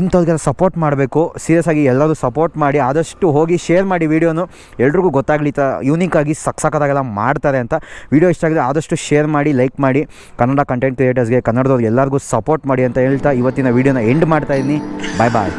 ಇಂಥವ್ರಿಗೆಲ್ಲ ಸಪೋರ್ಟ್ ಮಾಡಬೇಕು ಸೀರಿಯಸ್ ಆಗಿ ಎಲ್ಲರೂ ಸಪೋರ್ಟ್ ಮಾಡಿ, ಆದಷ್ಟು ಹೋಗಿ ಶೇರ್ ಮಾಡಿ ವೀಡಿಯೋನು ಎಲ್ರಿಗೂ ಗೊತ್ತಾಗಲಿ ತ ಥರ ಯೂನಿಕಾಗಿ ಸಕ್ ಸಕ್ಕದಾಗೆಲ್ಲ ಮಾಡ್ತಾರೆ ಅಂತ. ವೀಡಿಯೋ ಇಷ್ಟ ಆಗಿದೆ ಆದಷ್ಟು ಶೇರ್ ಮಾಡಿ ಲೈಕ್ ಮಾಡಿ. ಕನ್ನಡ ಕಂಟೆಂಟ್ ಕ್ರಿಯೇಟರ್ಸ್ಗೆ ಕನ್ನಡದವ್ರಿಗೆ ಎಲ್ಲರಿಗೂ ಸಪೋರ್ಟ್ ಮಾಡಿ ಅಂತ ಹೇಳ್ತಾ ಇವತ್ತಿನ ವೀಡಿಯೋನ ಎಂಡ್ ಮಾಡ್ತಾ ಇದ್ದೀನಿ. ಬಾಯ್ ಬಾಯ್